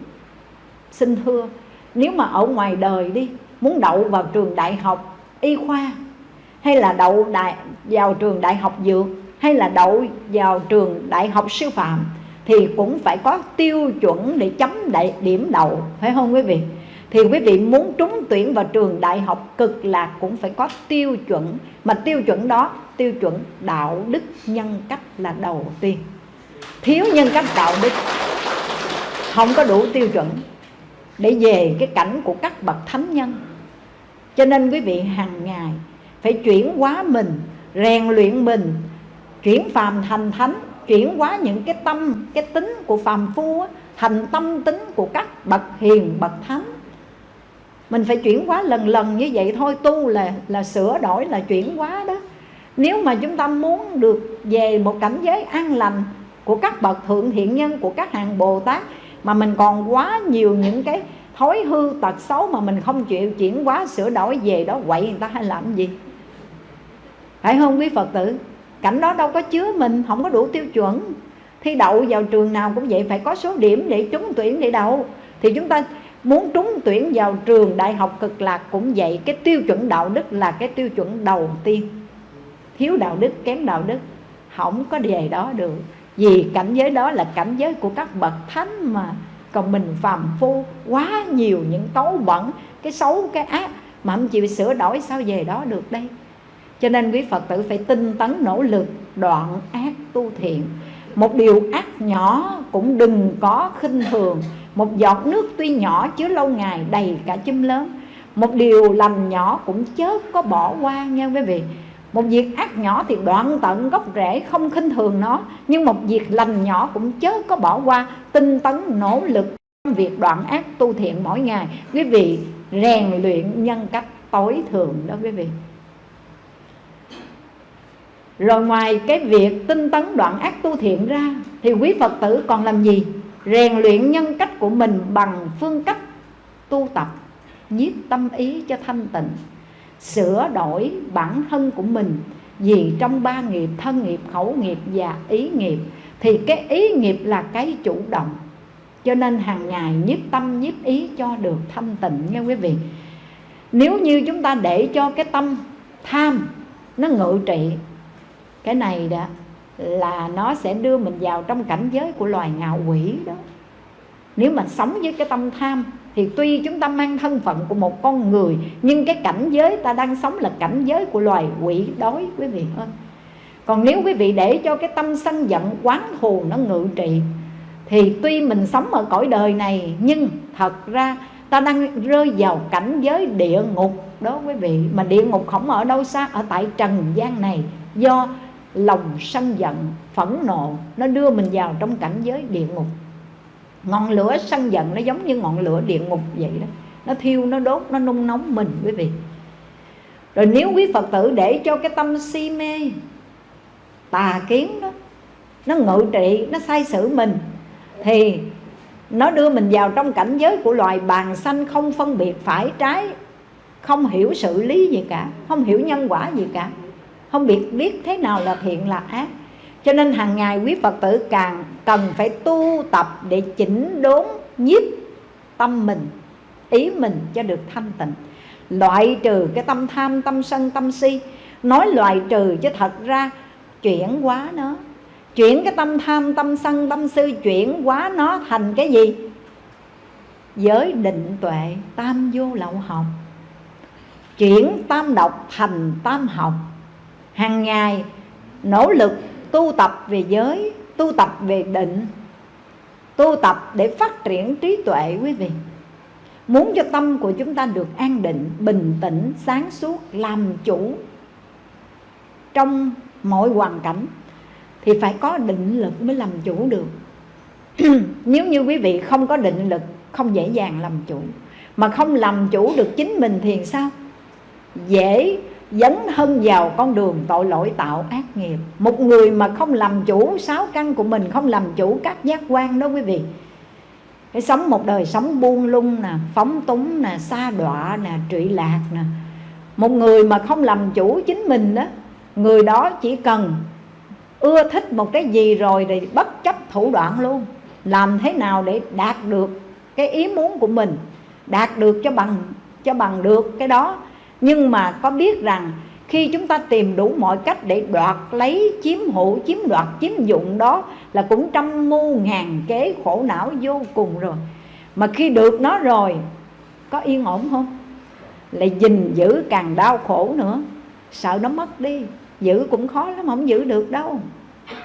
Xin thưa, Nếu mà ở ngoài đời đi Muốn đậu vào trường đại học y khoa Hay là đậu đại, vào trường đại học dược Hay là đậu vào trường đại học sư phạm thì cũng phải có tiêu chuẩn để chấm đại điểm đậu phải không quý vị? Thì quý vị muốn trúng tuyển vào trường đại học cực lạc cũng phải có tiêu chuẩn. Mà tiêu chuẩn đó tiêu chuẩn đạo đức nhân cách là đầu tiên. Thiếu nhân cách đạo đức không có đủ tiêu chuẩn để về cái cảnh của các bậc thánh nhân cho nên quý vị hàng ngày phải chuyển hóa mình rèn luyện mình chuyển phàm thành thánh chuyển hóa những cái tâm cái tính của phàm phu á, thành tâm tính của các bậc hiền bậc thánh. Mình phải chuyển hóa lần lần như vậy thôi tu là là sửa đổi là chuyển hóa đó. Nếu mà chúng ta muốn được về một cảnh giới an lành của các bậc thượng thiện nhân của các hàng bồ tát mà mình còn quá nhiều những cái thói hư tật xấu mà mình không chịu chuyển hóa, sửa đổi, về đó quậy người ta hay làm gì? Phải không quý phật tử? Cảnh đó đâu có chứa mình, không có đủ tiêu chuẩn. Thi đậu vào trường nào cũng vậy, phải có số điểm để trúng tuyển để đậu thì chúng ta muốn trúng tuyển vào trường đại học cực lạc cũng vậy, cái tiêu chuẩn đạo đức là cái tiêu chuẩn đầu tiên. Thiếu đạo đức, kém đạo đức, không có về đó được. Vì cảnh giới đó là cảnh giới của các bậc thánh mà còn mình phàm phu, quá nhiều những tấu bẩn, cái xấu, cái ác mà không chịu sửa đổi, sao về đó được đây? Cho nên quý Phật tử phải tinh tấn nỗ lực, đoạn ác tu thiện. Một điều ác nhỏ cũng đừng có khinh thường. Một giọt nước tuy nhỏ chứa lâu ngày đầy cả chum lớn. Một điều lành nhỏ cũng chớ có bỏ qua nha quý vị một việc ác nhỏ thì đoạn tận gốc rễ không khinh thường nó, nhưng một việc lành nhỏ cũng chớ có bỏ qua. Tinh tấn, nỗ lực, trong việc đoạn ác tu thiện mỗi ngày. Quý vị rèn luyện nhân cách tối thường đó quý vị. Rồi ngoài cái việc tinh tấn đoạn ác tu thiện ra, Thì quý Phật tử còn làm gì? Rèn luyện nhân cách của mình bằng phương cách tu tập, Nhiếp tâm ý cho thanh tịnh. Sửa đổi bản thân của mình. Vì trong ba nghiệp thân nghiệp, khẩu nghiệp và ý nghiệp Thì cái ý nghiệp là cái chủ động. Cho nên hàng ngày nhiếp tâm nhiếp ý cho được thanh tịnh nghe quý vị. Nếu như chúng ta để cho cái tâm tham nó ngự trị cái này đó là nó sẽ đưa mình vào trong cảnh giới của loài ngạo quỷ đó. Nếu mà sống với cái tâm tham thì tuy chúng ta mang thân phận của một con người, nhưng cái cảnh giới ta đang sống là cảnh giới của loài quỷ đói, quý vị. Ơi còn nếu quý vị để cho cái tâm sân giận, quán thù nó ngự trị, thì tuy mình sống ở cõi đời này, nhưng thật ra ta đang rơi vào cảnh giới địa ngục đó, quý vị. Mà địa ngục không ở đâu xa, ở tại trần gian này, do lòng sân giận, phẫn nộ, nó đưa mình vào trong cảnh giới địa ngục ngọn lửa sân giận nó giống như ngọn lửa địa ngục vậy đó. Nó thiêu, nó đốt, nó nung nóng mình quý vị. Rồi nếu quý phật tử để cho cái tâm si mê, tà kiến đó, nó ngự trị, nó sai sử mình, thì nó đưa mình vào trong cảnh giới của loài bàn xanh không phân biệt phải trái, không hiểu sự lý gì cả, không hiểu nhân quả gì cả, không biết biết thế nào là thiện là ác cho nên hàng ngày quý phật tử càng cần phải tu tập để chỉnh đốn nhiếp tâm mình, ý mình cho được thanh tịnh. Loại trừ cái tâm tham, tâm sân, tâm si. Nói loại trừ chứ thật ra chuyển hóa nó. Chuyển cái tâm tham, tâm sân, tâm sư chuyển hóa nó thành cái gì? Giới định tuệ, tam vô lậu học. Chuyển tam độc thành tam học. Hàng ngày nỗ lực tu tập về giới, tu tập về định, tu tập để phát triển trí tuệ quý vị. Muốn cho tâm của chúng ta được an định, bình tĩnh, sáng suốt, làm chủ trong mọi hoàn cảnh thì phải có định lực mới làm chủ được. [CLEARS THROAT] Nếu như quý vị không có định lực, không dễ dàng làm chủ. Mà không làm chủ được chính mình thì sao? Dễ dấn thân vào con đường tội lỗi tạo ác nghiệp. Một người mà không làm chủ sáu căn của mình, không làm chủ các giác quan đó quý vị. Cái sống một đời sống buông lung nè, phóng túng nè xa đọa nè, trụy lạc nè. Một người mà không làm chủ chính mình đó, người đó chỉ cần ưa thích một cái gì rồi thì bất chấp thủ đoạn luôn. Làm thế nào để đạt được cái ý muốn của mình, đạt được cho bằng cho bằng được cái đó nhưng mà có biết rằng khi chúng ta tìm đủ mọi cách để đoạt lấy, chiếm hữu, chiếm đoạt, chiếm dụng đó là cũng trăm mưu ngàn kế khổ não vô cùng rồi. Mà khi được nó rồi, có yên ổn không? Lại gìn giữ càng đau khổ nữa. Sợ nó mất đi. Giữ cũng khó lắm, không giữ được đâu.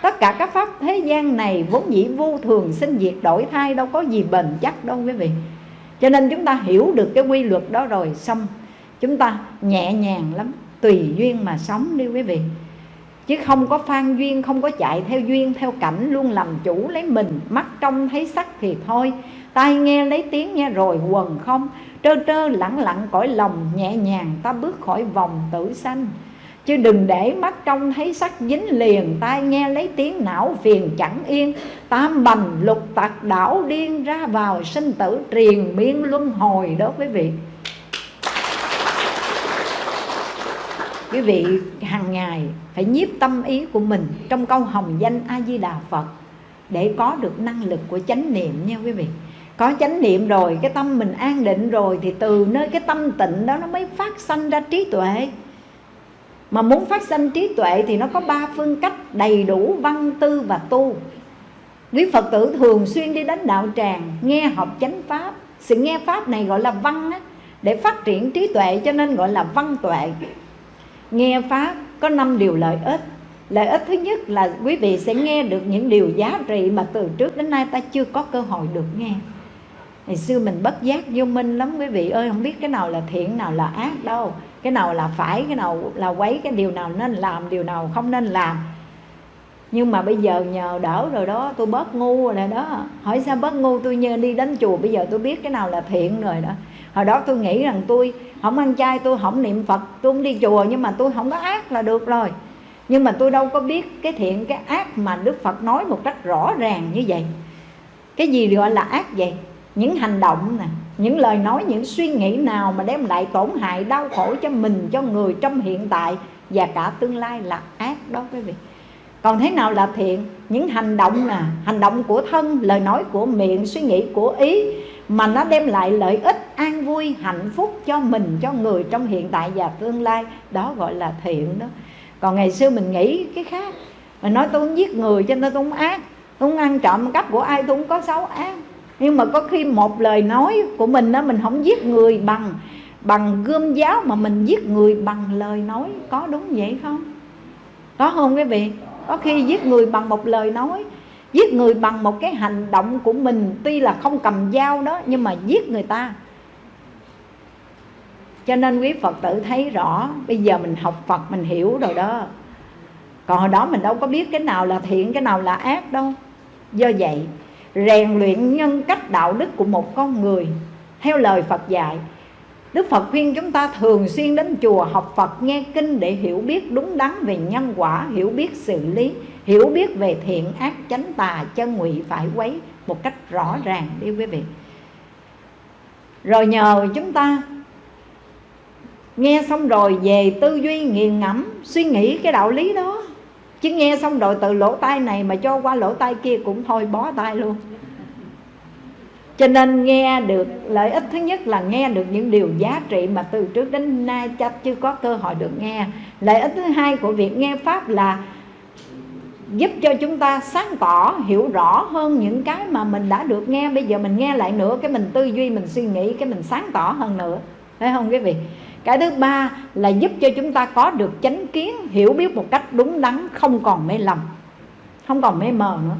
Tất cả các pháp thế gian này vốn dĩ vô thường, sinh diệt, đổi thay đâu có gì bền chắc đâu quý vị. Cho nên chúng ta hiểu được cái quy luật đó rồi, xong chúng ta nhẹ nhàng lắm, tùy duyên mà sống đi quý vị. Chứ không có phan duyên, không có chạy theo duyên, theo cảnh luôn làm chủ lấy mình, mắt trông thấy sắc thì thôi. Tai nghe lấy tiếng nghe rồi quần không? Trơ trơ lẳng lặng cõi lòng, nhẹ nhàng ta bước khỏi vòng tử sanh. Chứ đừng để mắt trông thấy sắc dính liền, tai nghe lấy tiếng não phiền chẳng yên. Tam bành lục tặc đảo điên ra vào sinh tử triền miên luân hồi đó quý vị. Quý vị hàng ngày phải nhiếp tâm ý của mình trong câu hồng danh a di đà phật để có được năng lực của chánh niệm nha quý vị. Có chánh niệm rồi cái tâm mình an định rồi thì từ nơi cái tâm tịnh đó nó mới phát sanh ra trí tuệ. Mà muốn phát sanh trí tuệ thì nó có ba phương cách đầy đủ văn tư và tu. Quý phật tử thường xuyên đi đến đạo tràng nghe học chánh pháp. Sự nghe pháp này gọi là văn á, để phát triển trí tuệ cho nên gọi là văn tuệ nghe pháp có năm điều lợi ích. Lợi ích thứ nhất là quý vị sẽ nghe được những điều giá trị mà từ trước đến nay ta chưa có cơ hội được nghe. Ngày xưa mình bất giác vô minh lắm, quý vị ơi, không biết cái nào là thiện nào là ác đâu. Cái nào là phải, cái nào là quấy, cái điều nào nên làm, điều nào không nên làm. Nhưng mà bây giờ nhờ đỡ rồi đó, tôi bớt ngu rồi đó. Hỏi sao bớt ngu, tôi nhờ đi đến chùa, bây giờ tôi biết cái nào là thiện rồi đó hồi đó tôi nghĩ rằng tôi không ăn chay, tôi không niệm phật, tôi không đi chùa, nhưng mà tôi không có ác là được rồi. Nhưng mà tôi đâu có biết cái thiện, cái ác mà đức phật nói một cách rõ ràng như vậy. Cái gì gọi là ác vậy? Những hành động nè, những lời nói, những suy nghĩ nào mà đem lại tổn hại, đau khổ cho mình, cho người trong hiện tại và cả tương lai là ác đó quý vị còn thế nào là thiện? Những hành động nè, hành động của thân, lời nói của miệng, suy nghĩ của ý, mà nó đem lại lợi ích, an vui, hạnh phúc cho mình, cho người trong hiện tại và tương lai. Đó gọi là thiện đó. Còn ngày xưa mình nghĩ cái khác. Mình nói tôi không giết người cho nên tôi không ác. Tôi không ăn trộm cắp của ai, tôi không có xấu ác. Nhưng mà có khi một lời nói của mình đó mình không giết người bằng bằng gươm giáo mà mình giết người bằng lời nói. Có đúng vậy không? Có không quý vị? Có khi giết người bằng một lời nói, giết người bằng một cái hành động của mình. Tuy là không cầm dao đó, nhưng mà giết người ta. Cho nên quý phật tử thấy rõ, bây giờ mình học phật, mình hiểu rồi đó. Còn hồi đó mình đâu có biết cái nào là thiện, cái nào là ác đâu. Do vậy, rèn luyện nhân cách đạo đức của một con người, theo lời phật dạy Đức Phật khuyên chúng ta thường xuyên đến chùa học Phật nghe kinh để hiểu biết đúng đắn về nhân quả, hiểu biết xử lý, hiểu biết về thiện ác chánh tà chân ngụy phải quấy một cách rõ ràng đi quý vị. Rồi nhờ chúng ta nghe xong rồi về tư duy nghiền ngẫm suy nghĩ cái đạo lý đó chứ nghe xong rồi từ lỗ tai này mà cho qua lỗ tai kia cũng thôi bó tai luôn cho nên nghe được, lợi ích thứ nhất là nghe được những điều giá trị mà từ trước đến nay chắc chưa có cơ hội được nghe. Lợi ích thứ hai của việc nghe pháp là giúp cho chúng ta sáng tỏ, hiểu rõ hơn những cái mà mình đã được nghe. Bây giờ mình nghe lại nữa, cái mình tư duy, mình suy nghĩ, cái mình sáng tỏ hơn nữa. Phải không quý vị? Cái thứ ba là giúp cho chúng ta có được chánh kiến, hiểu biết một cách đúng đắn, không còn mê lầm, không còn mê mờ nữa.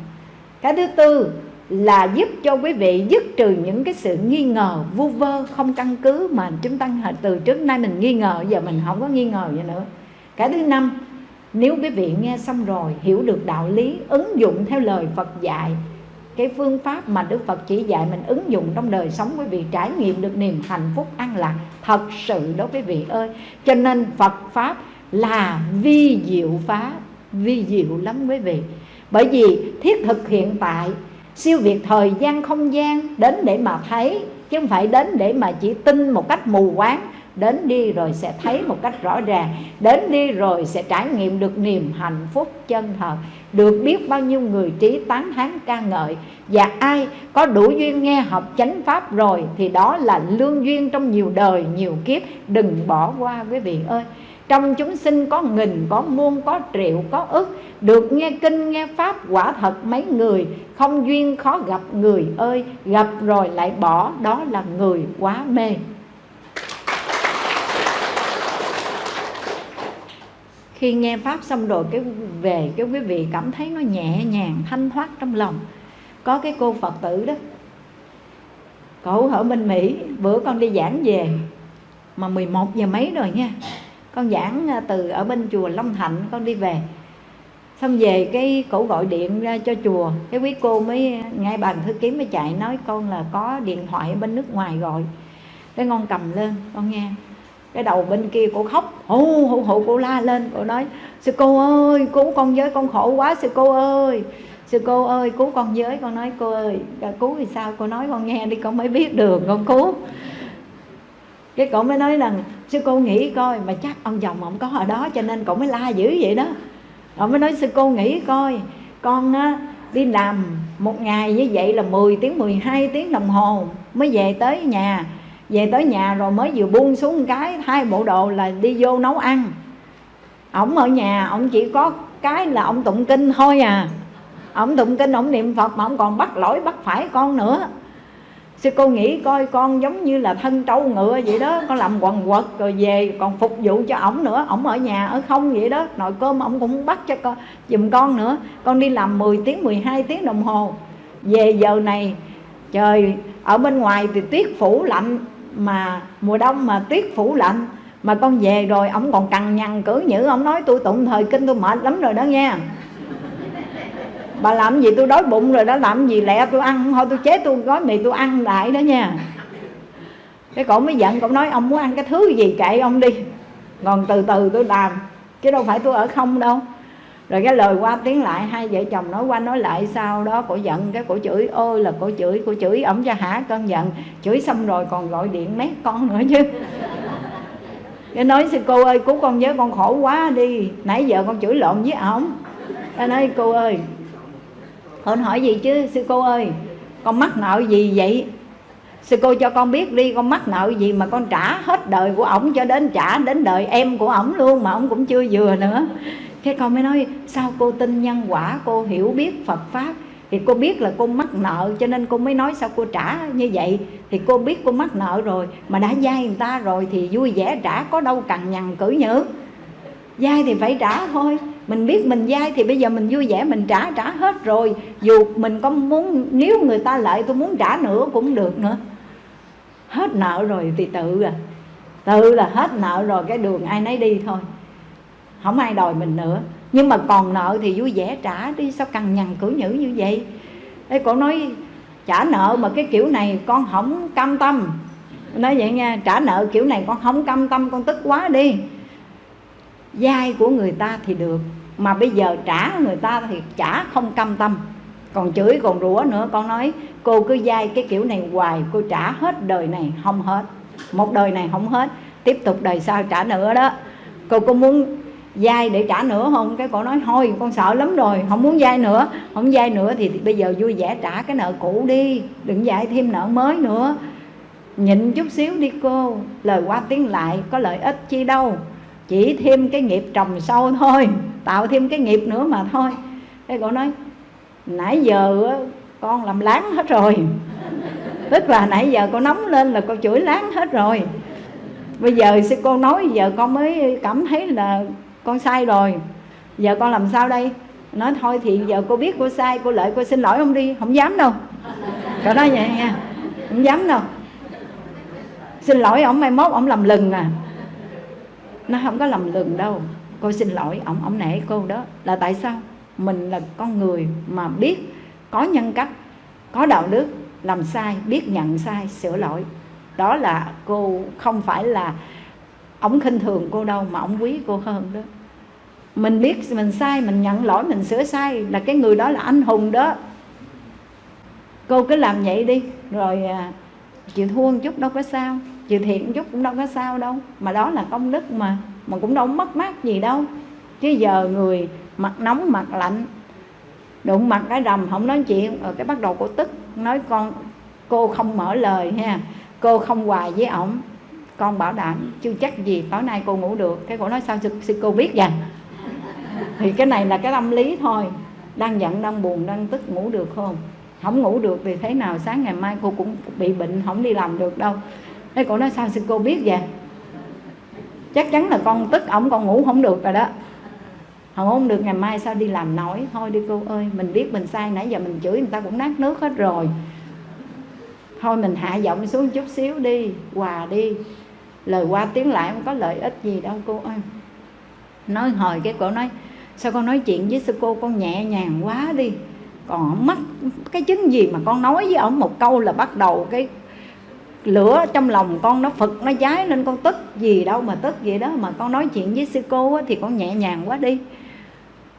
Cái thứ tư là giúp cho quý vị dứt trừ những cái sự nghi ngờ, vu vơ, không căn cứ mà chúng ta từ trước nay mình nghi ngờ, giờ mình không có nghi ngờ gì nữa. Cái thứ năm, nếu quý vị nghe xong rồi, hiểu được đạo lý, ứng dụng theo lời Phật dạy, cái phương pháp mà Đức Phật chỉ dạy mình ứng dụng trong đời sống, quý vị trải nghiệm được niềm hạnh phúc an lạc, thật sự đó quý vị ơi. Cho nên Phật pháp là vi diệu pháp, vi diệu lắm quý vị. Bởi vì thiết thực hiện tại siêu việt thời gian, không gian, đến để mà thấy, chứ không phải đến để mà chỉ tin một cách mù quáng. Đến đi rồi sẽ thấy một cách rõ ràng. Đến đi rồi sẽ trải nghiệm được niềm hạnh phúc chân thật. Được biết bao nhiêu người trí tán thán ca ngợi. Và ai có đủ duyên nghe học chánh pháp rồi, thì đó là lương duyên trong nhiều đời, nhiều kiếp. Đừng bỏ qua quý vị ơi trong chúng sinh có nghìn, có muôn, có triệu, có ức. Được nghe kinh, nghe pháp, quả thật mấy người. Không duyên khó gặp người ơi. Gặp rồi lại bỏ, đó là người quá mê. Khi nghe pháp xong rồi, cái về, cái quý vị cảm thấy nó nhẹ nhàng, thanh thoát trong lòng. Có cái cô phật tử đó. Cậu ở bên mỹ, bữa con đi giảng về. Mà 11 giờ mấy rồi nha con giảng à, từ ở bên chùa Long Thạnh con đi về. Xong về cái cổ gọi điện ra cho chùa. Cái quý cô mới, ngay bàn thư ký mới chạy nói con là có điện thoại ở bên nước ngoài gọi. Cái con cầm lên, con nghe. Cái đầu bên kia cô khóc. Hù hù hù cô la lên, cô nói, sư cô ơi, cứu con với, con khổ quá, sư cô ơi. Sư cô ơi, cứu con với, con nói, cô ơi à, cứu thì sao? Cô nói, con nghe đi, con mới biết đường, con cứu cái cậu mới nói rằng sư cô nghĩ coi mà chắc ông chồng ông có ở đó cho nên cậu mới la dữ vậy đó. Cổ mới nói sư cô nghĩ coi con á, đi làm một ngày như vậy là 10 tiếng 12 tiếng đồng hồ mới về tới nhà. Về tới nhà rồi mới vừa buông xuống một cái hai bộ đồ là đi vô nấu ăn. Ổng ở nhà ổng chỉ có cái là ông tụng kinh thôi à. Ổng tụng kinh ổng niệm phật mà ổng còn bắt lỗi bắt phải con nữa sư cô nghĩ coi con giống như là thân trâu ngựa vậy đó, con làm quần quật rồi về, còn phục vụ cho ổng nữa, ổng ở nhà ở không vậy đó. Nồi cơm ổng cũng bắt cho con, giùm con nữa. Con đi làm 10 tiếng 12 tiếng đồng hồ. Về giờ này, trời, ở bên ngoài thì tuyết phủ lạnh, mà mùa đông mà tuyết phủ lạnh. Mà con về rồi, ổng còn cằn nhằn cử nhữ, ổng nói, tôi tụng thời kinh tôi mệt lắm rồi đó nha bà làm gì tôi đói bụng rồi đó, làm gì lẹ tôi ăn. Thôi tôi chế tôi gói mì tôi ăn lại đó nha. Cái cậu mới giận, cậu nói, ông muốn ăn cái thứ gì kệ ông đi. Còn từ từ tôi làm, chứ đâu phải tôi ở không đâu. Rồi cái lời qua tiếng lại, hai vợ chồng nói qua nói lại sau đó, cổ giận, cái cổ chửi, ôi là cổ chửi cổ chửi, ổng cho hả cơn giận. Chửi xong rồi còn gọi điện mét con nữa chứ. Cái nói, sư cô ơi, cứu con với, con khổ quá đi. Nãy giờ con chửi lộn với ổng. Cái nói, cô ơi con hỏi gì chứ, sư cô ơi, con mắc nợ gì vậy? Sư cô cho con biết đi, con mắc nợ gì mà con trả hết đời của ổng cho đến trả đến đời em của ổng luôn mà ổng cũng chưa vừa nữa. Cái con mới nói, sao cô tin nhân quả, cô hiểu biết phật pháp? Thì cô biết là cô mắc nợ, cho nên cô mới nói sao cô trả như vậy. Thì cô biết cô mắc nợ rồi, mà đã dai người ta rồi thì vui vẻ, trả có đâu cằn nhằn cử nhữ. Dai thì phải trả thôi mình biết mình dai thì bây giờ mình vui vẻ mình trả trả hết rồi. Dù mình có muốn nếu người ta lại tôi muốn trả nữa cũng được nữa. Hết nợ rồi thì tự à. Tự là hết nợ rồi cái đường ai nấy đi thôi. Không ai đòi mình nữa. Nhưng mà còn nợ thì vui vẻ trả đi. Sao cằn nhằn cử nhữ như vậy? Ê, cổ nói trả nợ mà cái kiểu này con không cam tâm. Nói vậy nha trả nợ kiểu này con không cam tâm con tức quá đi dai của người ta thì được mà bây giờ trả người ta thì trả không cam tâm. Còn chửi còn rủa nữa con nói cô cứ dai cái kiểu này hoài cô trả hết đời này không hết. Một đời này không hết tiếp tục đời sau trả nữa đó. Cô có muốn dai để trả nữa không? Cái cô nói thôi con sợ lắm rồi không muốn dai nữa. Không dai nữa thì, thì bây giờ vui vẻ trả cái nợ cũ đi đừng dạy thêm nợ mới nữa. Nhịn chút xíu đi cô lời qua tiếng lại có lợi ích chi đâu chỉ thêm cái nghiệp trồng sâu thôi, tạo thêm cái nghiệp nữa mà thôi. Cái cô nói, nãy giờ con làm láng hết rồi. [LAUGHS] Tức là nãy giờ con nóng lên là con chửi láng hết rồi. Bây giờ sư cô nói, giờ con mới cảm thấy là con sai rồi. Giờ con làm sao đây? Nói thôi thì giờ cô biết cô sai, cô lợi cô xin lỗi không đi, không dám đâu. Cậu nói vậy nha, không dám đâu. Xin lỗi ông, mai mốt ông làm lừng à nó không có lầm lừng đâu. Cô xin lỗi, ông ông nể cô đó. Là tại sao? Mình là con người mà biết có nhân cách, có đạo đức, làm sai, biết nhận sai, sửa lỗi. Đó là cô, không phải là ông khinh thường cô đâu mà ông quý cô hơn đó. Mình biết mình sai, mình nhận lỗi, mình sửa sai là cái người đó là anh hùng đó. Cô cứ làm vậy đi. Rồi à, chịu thua một chút đâu có sao chịu thiện một chút cũng đâu có sao đâu. Mà đó là công đức mà mà cũng đâu mất mát gì đâu. Chứ giờ người mặt nóng, mặt lạnh, đụng mặt cái rầm, không nói chuyện ở cái bắt đầu cô tức, nói con, cô không mở lời ha, cô không hòa với ổng, con bảo đảm chưa chắc gì tối nay cô ngủ được. Cái cô nói, sao sư cô biết vậy? Thì cái này là cái tâm lý thôi. Đang giận, đang buồn, đang tức ngủ được không? Không ngủ được thì thế nào, sáng ngày mai cô cũng bị bệnh, không đi làm được đâu thế cô nói sao sư cô biết vậy? Chắc chắn là con tức ổng, con ngủ không được rồi đó. Không không được, ngày mai sao đi làm nổi? Thôi đi cô ơi, mình biết mình sai nãy giờ mình chửi người ta cũng nát nước hết rồi. Thôi mình hạ giọng xuống chút xíu đi, hòa đi. Lời qua tiếng lại không có lợi ích gì đâu cô ơi. Nói hồi cái cổ nói, sao con nói chuyện với sư cô con nhẹ nhàng quá đi. Còn mất cái chứng gì mà con nói với ổng một câu là bắt đầu cái lửa trong lòng con nó phật, nó cháy lên con tức. Gì đâu mà tức gì đó, mà con nói chuyện với sư cô thì con nhẹ nhàng quá đi.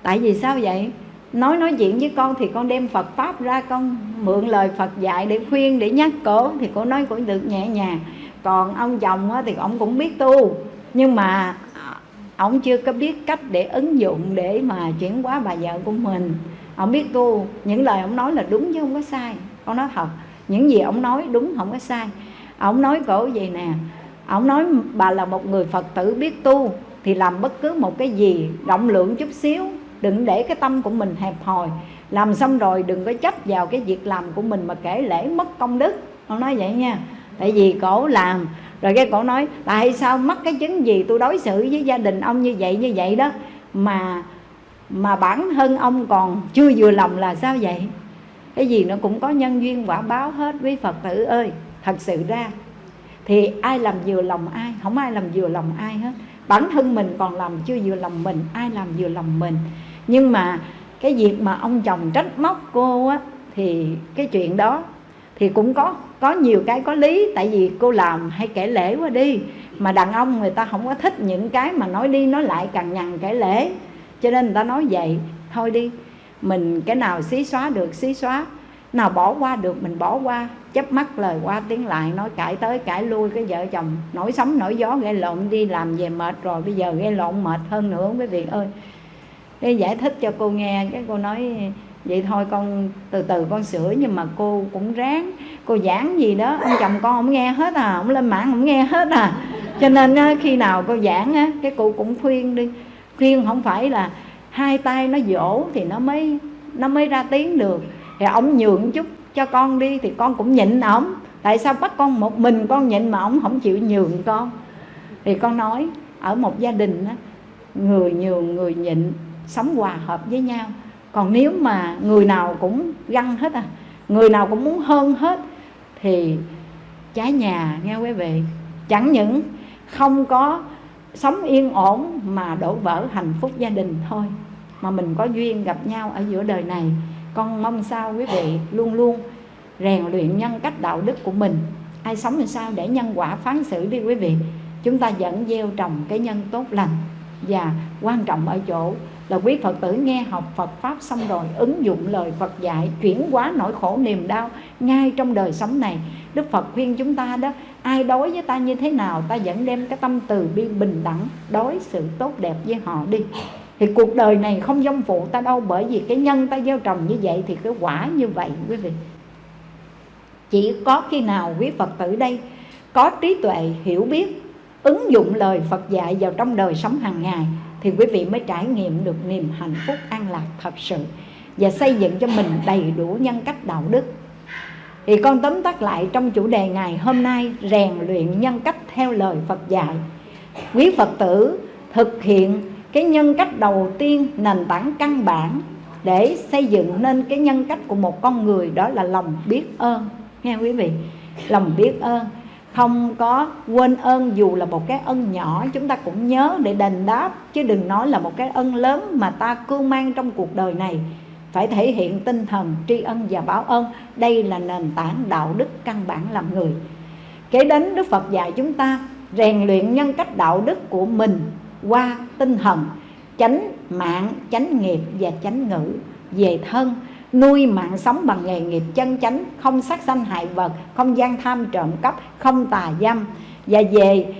Tại vì sao vậy? Nói nói chuyện với con thì con đem Phật pháp ra, con mượn lời Phật dạy để khuyên, để nhắc cổ thì cô nói cũng được nhẹ nhàng. Còn ông chồng thì ông cũng biết tu, nhưng mà à, ông chưa có biết cách để ứng dụng để mà chuyển hóa bà vợ của mình. Ông biết tu, những lời ông nói là đúng chứ không có sai. Con nói thật, những gì ông nói đúng không có sai ông nói cổ gì nè, ông nói bà là một người phật tử biết tu thì làm bất cứ một cái gì, rộng lượng chút xíu, đừng để cái tâm của mình hẹp hòi. Làm xong rồi đừng có chấp vào cái việc làm của mình mà kể lễ mất công đức. Ông nói vậy nha. Tại vì cổ làm, rồi cái cổ nói tại sao mất cái chứng gì tôi đối xử với gia đình ông như vậy như vậy đó? Mà mà bản thân ông còn chưa vừa lòng là sao vậy? Cái gì nó cũng có nhân duyên quả báo hết quý phật tử ơi thật sự ra, thì ai làm vừa lòng ai? Không ai làm vừa lòng ai hết. Bản thân mình còn làm chưa vừa lòng mình, ai làm vừa lòng mình? Nhưng mà cái việc mà ông chồng trách móc cô á, thì cái chuyện đó thì cũng có có nhiều cái có lý. Tại vì cô làm hay kể lễ quá đi, mà đàn ông người ta không có thích những cái mà nói đi nói lại càng nhằn kể lễ. Cho nên người ta nói vậy, thôi đi, mình cái nào xí xóa được, xí xóa nào, bỏ qua được, mình bỏ qua. Chấp mắt lời qua tiếng lại, nói cãi tới cãi lui, cái vợ chồng nổi sóng nổi gió gây lộn, đi làm về mệt rồi, bây giờ gây lộn, mệt hơn nữa, quý vị ơi. Cái giải thích cho cô nghe, cái cô nói, vậy thôi con, từ từ con sửa, nhưng mà cô cũng ráng, cô giảng gì đó, ông chồng con không nghe hết à ông lên mạng không nghe hết à. Cho nên khi nào cô giảng á, cái cụ cũng khuyên đi. Khuyên không phải là hai tay nó dỗ thì nó mới nó mới ra tiếng được thì ông nhượng chút cho con đi thì con cũng nhịn ổng. Tại sao bắt con một mình con nhịn mà ông không chịu nhường con? Thì con nói, ở một gia đình á, người nhường, người nhịn, sống hòa hợp với nhau. Còn nếu mà người nào cũng găng hết à người nào cũng muốn hơn hết, thì trái nhà nghe quý vị, chẳng những không có sống yên ổn mà đổ vỡ hạnh phúc gia đình thôi, mà mình có duyên gặp nhau ở giữa đời này con mong sao quý vị luôn luôn rèn luyện nhân cách đạo đức của mình. Ai sống làm sao để nhân quả phán xử đi quý vị. Chúng ta vẫn gieo trồng cái nhân tốt lành. Và quan trọng ở chỗ là quý Phật tử nghe học Phật Pháp xong rồi ứng dụng lời Phật dạy, chuyển hóa nỗi khổ niềm đau ngay trong đời sống này. Đức Phật khuyên chúng ta đó, ai đối với ta như thế nào, ta vẫn đem cái tâm từ bi bình đẳng, đối xử tốt đẹp với họ đi thì cuộc đời này không dông phụ ta đâu, bởi vì cái nhân ta gieo trồng như vậy thì cái quả như vậy, quý vị. Chỉ có khi nào quý Phật tử đây có trí tuệ, hiểu biết, ứng dụng lời Phật dạy vào trong đời sống hàng ngày, thì quý vị mới trải nghiệm được niềm hạnh phúc an lạc thật sự và xây dựng cho mình đầy đủ nhân cách đạo đức. Thì con tóm tắt lại trong chủ đề ngày hôm nay, rèn luyện nhân cách theo lời Phật dạy. Quý Phật tử thực hiện cái nhân cách đầu tiên nền tảng căn bản để xây dựng nên cái nhân cách của một con người đó là lòng biết ơn. Nghe quý vị? Lòng biết ơn. Không có quên ơn dù là một cái ân nhỏ, chúng ta cũng nhớ để đền đáp, chứ đừng nói là một cái ân lớn mà ta cưu mang trong cuộc đời này. Phải thể hiện tinh thần tri ân và báo ơn. Đây là nền tảng đạo đức căn bản làm người. Kế đến đức phật dạy chúng ta rèn luyện nhân cách đạo đức của mình qua tinh thần, chánh mạng, chánh nghiệp và chánh ngữ, về thân, nuôi mạng sống bằng nghề nghiệp chân chánh, không sát sanh hại vật, không gian tham trộm cắp, không tà dâm. Và về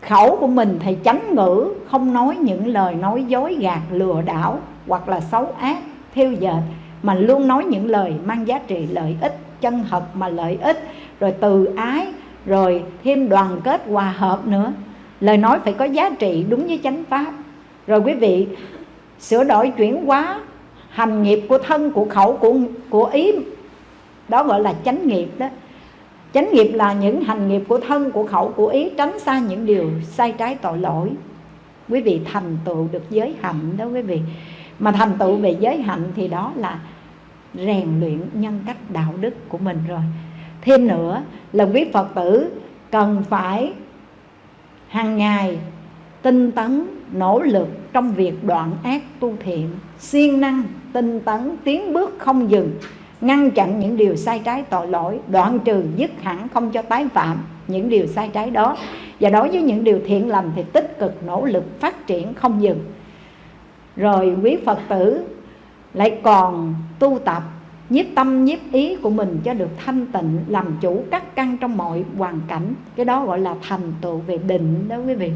khẩu của mình thì chánh ngữ, không nói những lời nói dối, gạt, lừa đảo hoặc là xấu ác, thiêu dệt, mà luôn nói những lời mang giá trị lợi ích, chân thật mà lợi ích, rồi từ ái, rồi thêm đoàn kết hòa hợp nữa lời nói phải có giá trị đúng với chánh pháp. Rồi quý vị, sửa đổi chuyển hóa hành nghiệp của thân, của khẩu, của của ý. Đó gọi là chánh nghiệp đó. Chánh nghiệp là những hành nghiệp của thân, của khẩu, của ý tránh xa những điều sai trái tội lỗi. Quý vị thành tựu được giới hạnh đó quý vị. Mà thành tựu về giới hạnh thì đó là rèn luyện nhân cách đạo đức của mình rồi. Thêm nữa là quý phật tử cần phải hàng ngày, tinh tấn, nỗ lực trong việc đoạn ác tu thiện, siêng năng, tinh tấn, tiến bước không dừng, ngăn chặn những điều sai trái tội lỗi, đoạn trừ, dứt hẳn không cho tái phạm những điều sai trái đó. Và đối với những điều thiện lành thì tích cực, nỗ lực, phát triển không dừng. Rồi quý phật tử lại còn tu tập nhiếp tâm, nhiếp ý của mình cho được thanh tịnh, làm chủ các căn trong mọi hoàn cảnh. Cái đó gọi là thành tựu về định đó quý vị.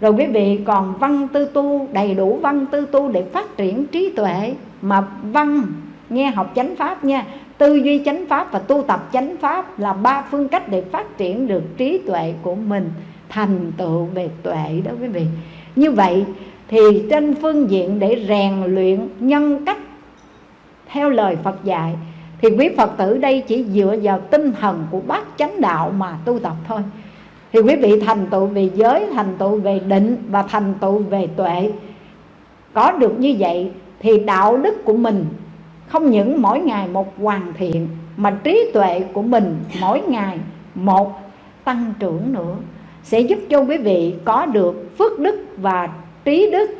Rồi quý vị còn văn tư tu, đầy đủ văn tư tu để phát triển trí tuệ. Mà văn, nghe học chánh pháp nha, tư duy chánh pháp và tu tập chánh pháp là ba phương cách để phát triển được trí tuệ của mình, thành tựu về tuệ đó quý vị. Như vậy thì trên phương diện để rèn luyện nhân cách theo lời Phật dạy, thì quý Phật tử đây chỉ dựa vào tinh thần của bát chánh đạo mà tu tập thôi. Thì quý vị thành tựu về giới, thành tựu về định và thành tựu về tuệ. Có được như vậy thì đạo đức của mình không những mỗi ngày một hoàn thiện, mà trí tuệ của mình mỗi ngày một tăng trưởng nữa. Sẽ giúp cho quý vị có được phước đức và trí đức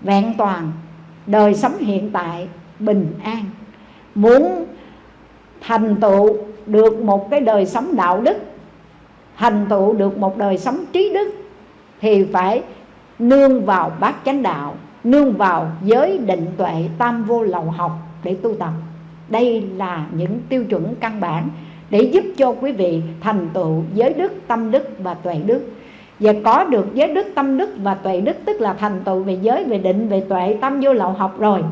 vẹn toàn đời sống hiện tại bình an. Muốn thành tựu được một cái đời sống đạo đức, thành tựu được một đời sống trí đức, thì phải nương vào bát chánh đạo, nương vào giới định tuệ tam vô lậu học để tu tập. Đây là những tiêu chuẩn căn bản để giúp cho quý vị thành tựu giới đức, tâm đức và tuệ đức. Và có được giới đức, tâm đức và tuệ đức, tức là thành tựu về giới, về định, về tuệ tâm vô lậu học rồi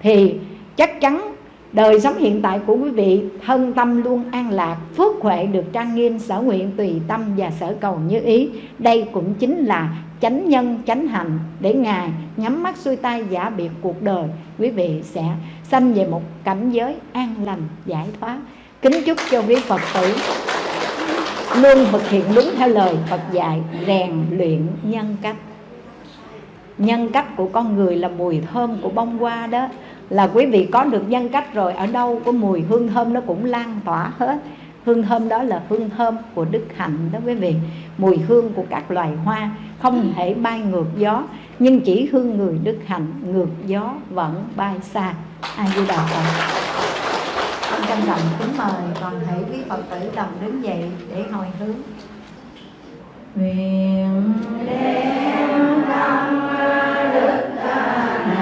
thì chắc chắn đời sống hiện tại của quý vị thân tâm luôn an lạc, phước huệ được trang nghiêm, sở nguyện tùy tâm và sở cầu như ý. Đây cũng chính là chánh nhân, chánh hành để ngài nhắm mắt xuôi tay giả biệt cuộc đời. Quý vị sẽ sanh về một cảnh giới an lành, giải thoát. Kính chúc cho quý phật tử luôn thực hiện đúng theo lời phật dạy, rèn luyện nhân cách. Nhân cách của con người là mùi thơm của bông hoa đó là quý vị có được nhân cách rồi, ở đâu có mùi hương thơm nó cũng lan tỏa hết. Hương thơm đó là hương thơm của đức hạnh đó quý vị. Mùi hương của các loài hoa, không thể bay ngược gió, nhưng chỉ hương người đức hạnh ngược gió vẫn bay xa. A di đà phật. Con trân trọng kính mời toàn thể quý phật tử đồng đứng dậy để hồi hướng. Nguyện đem tâm đức hạnh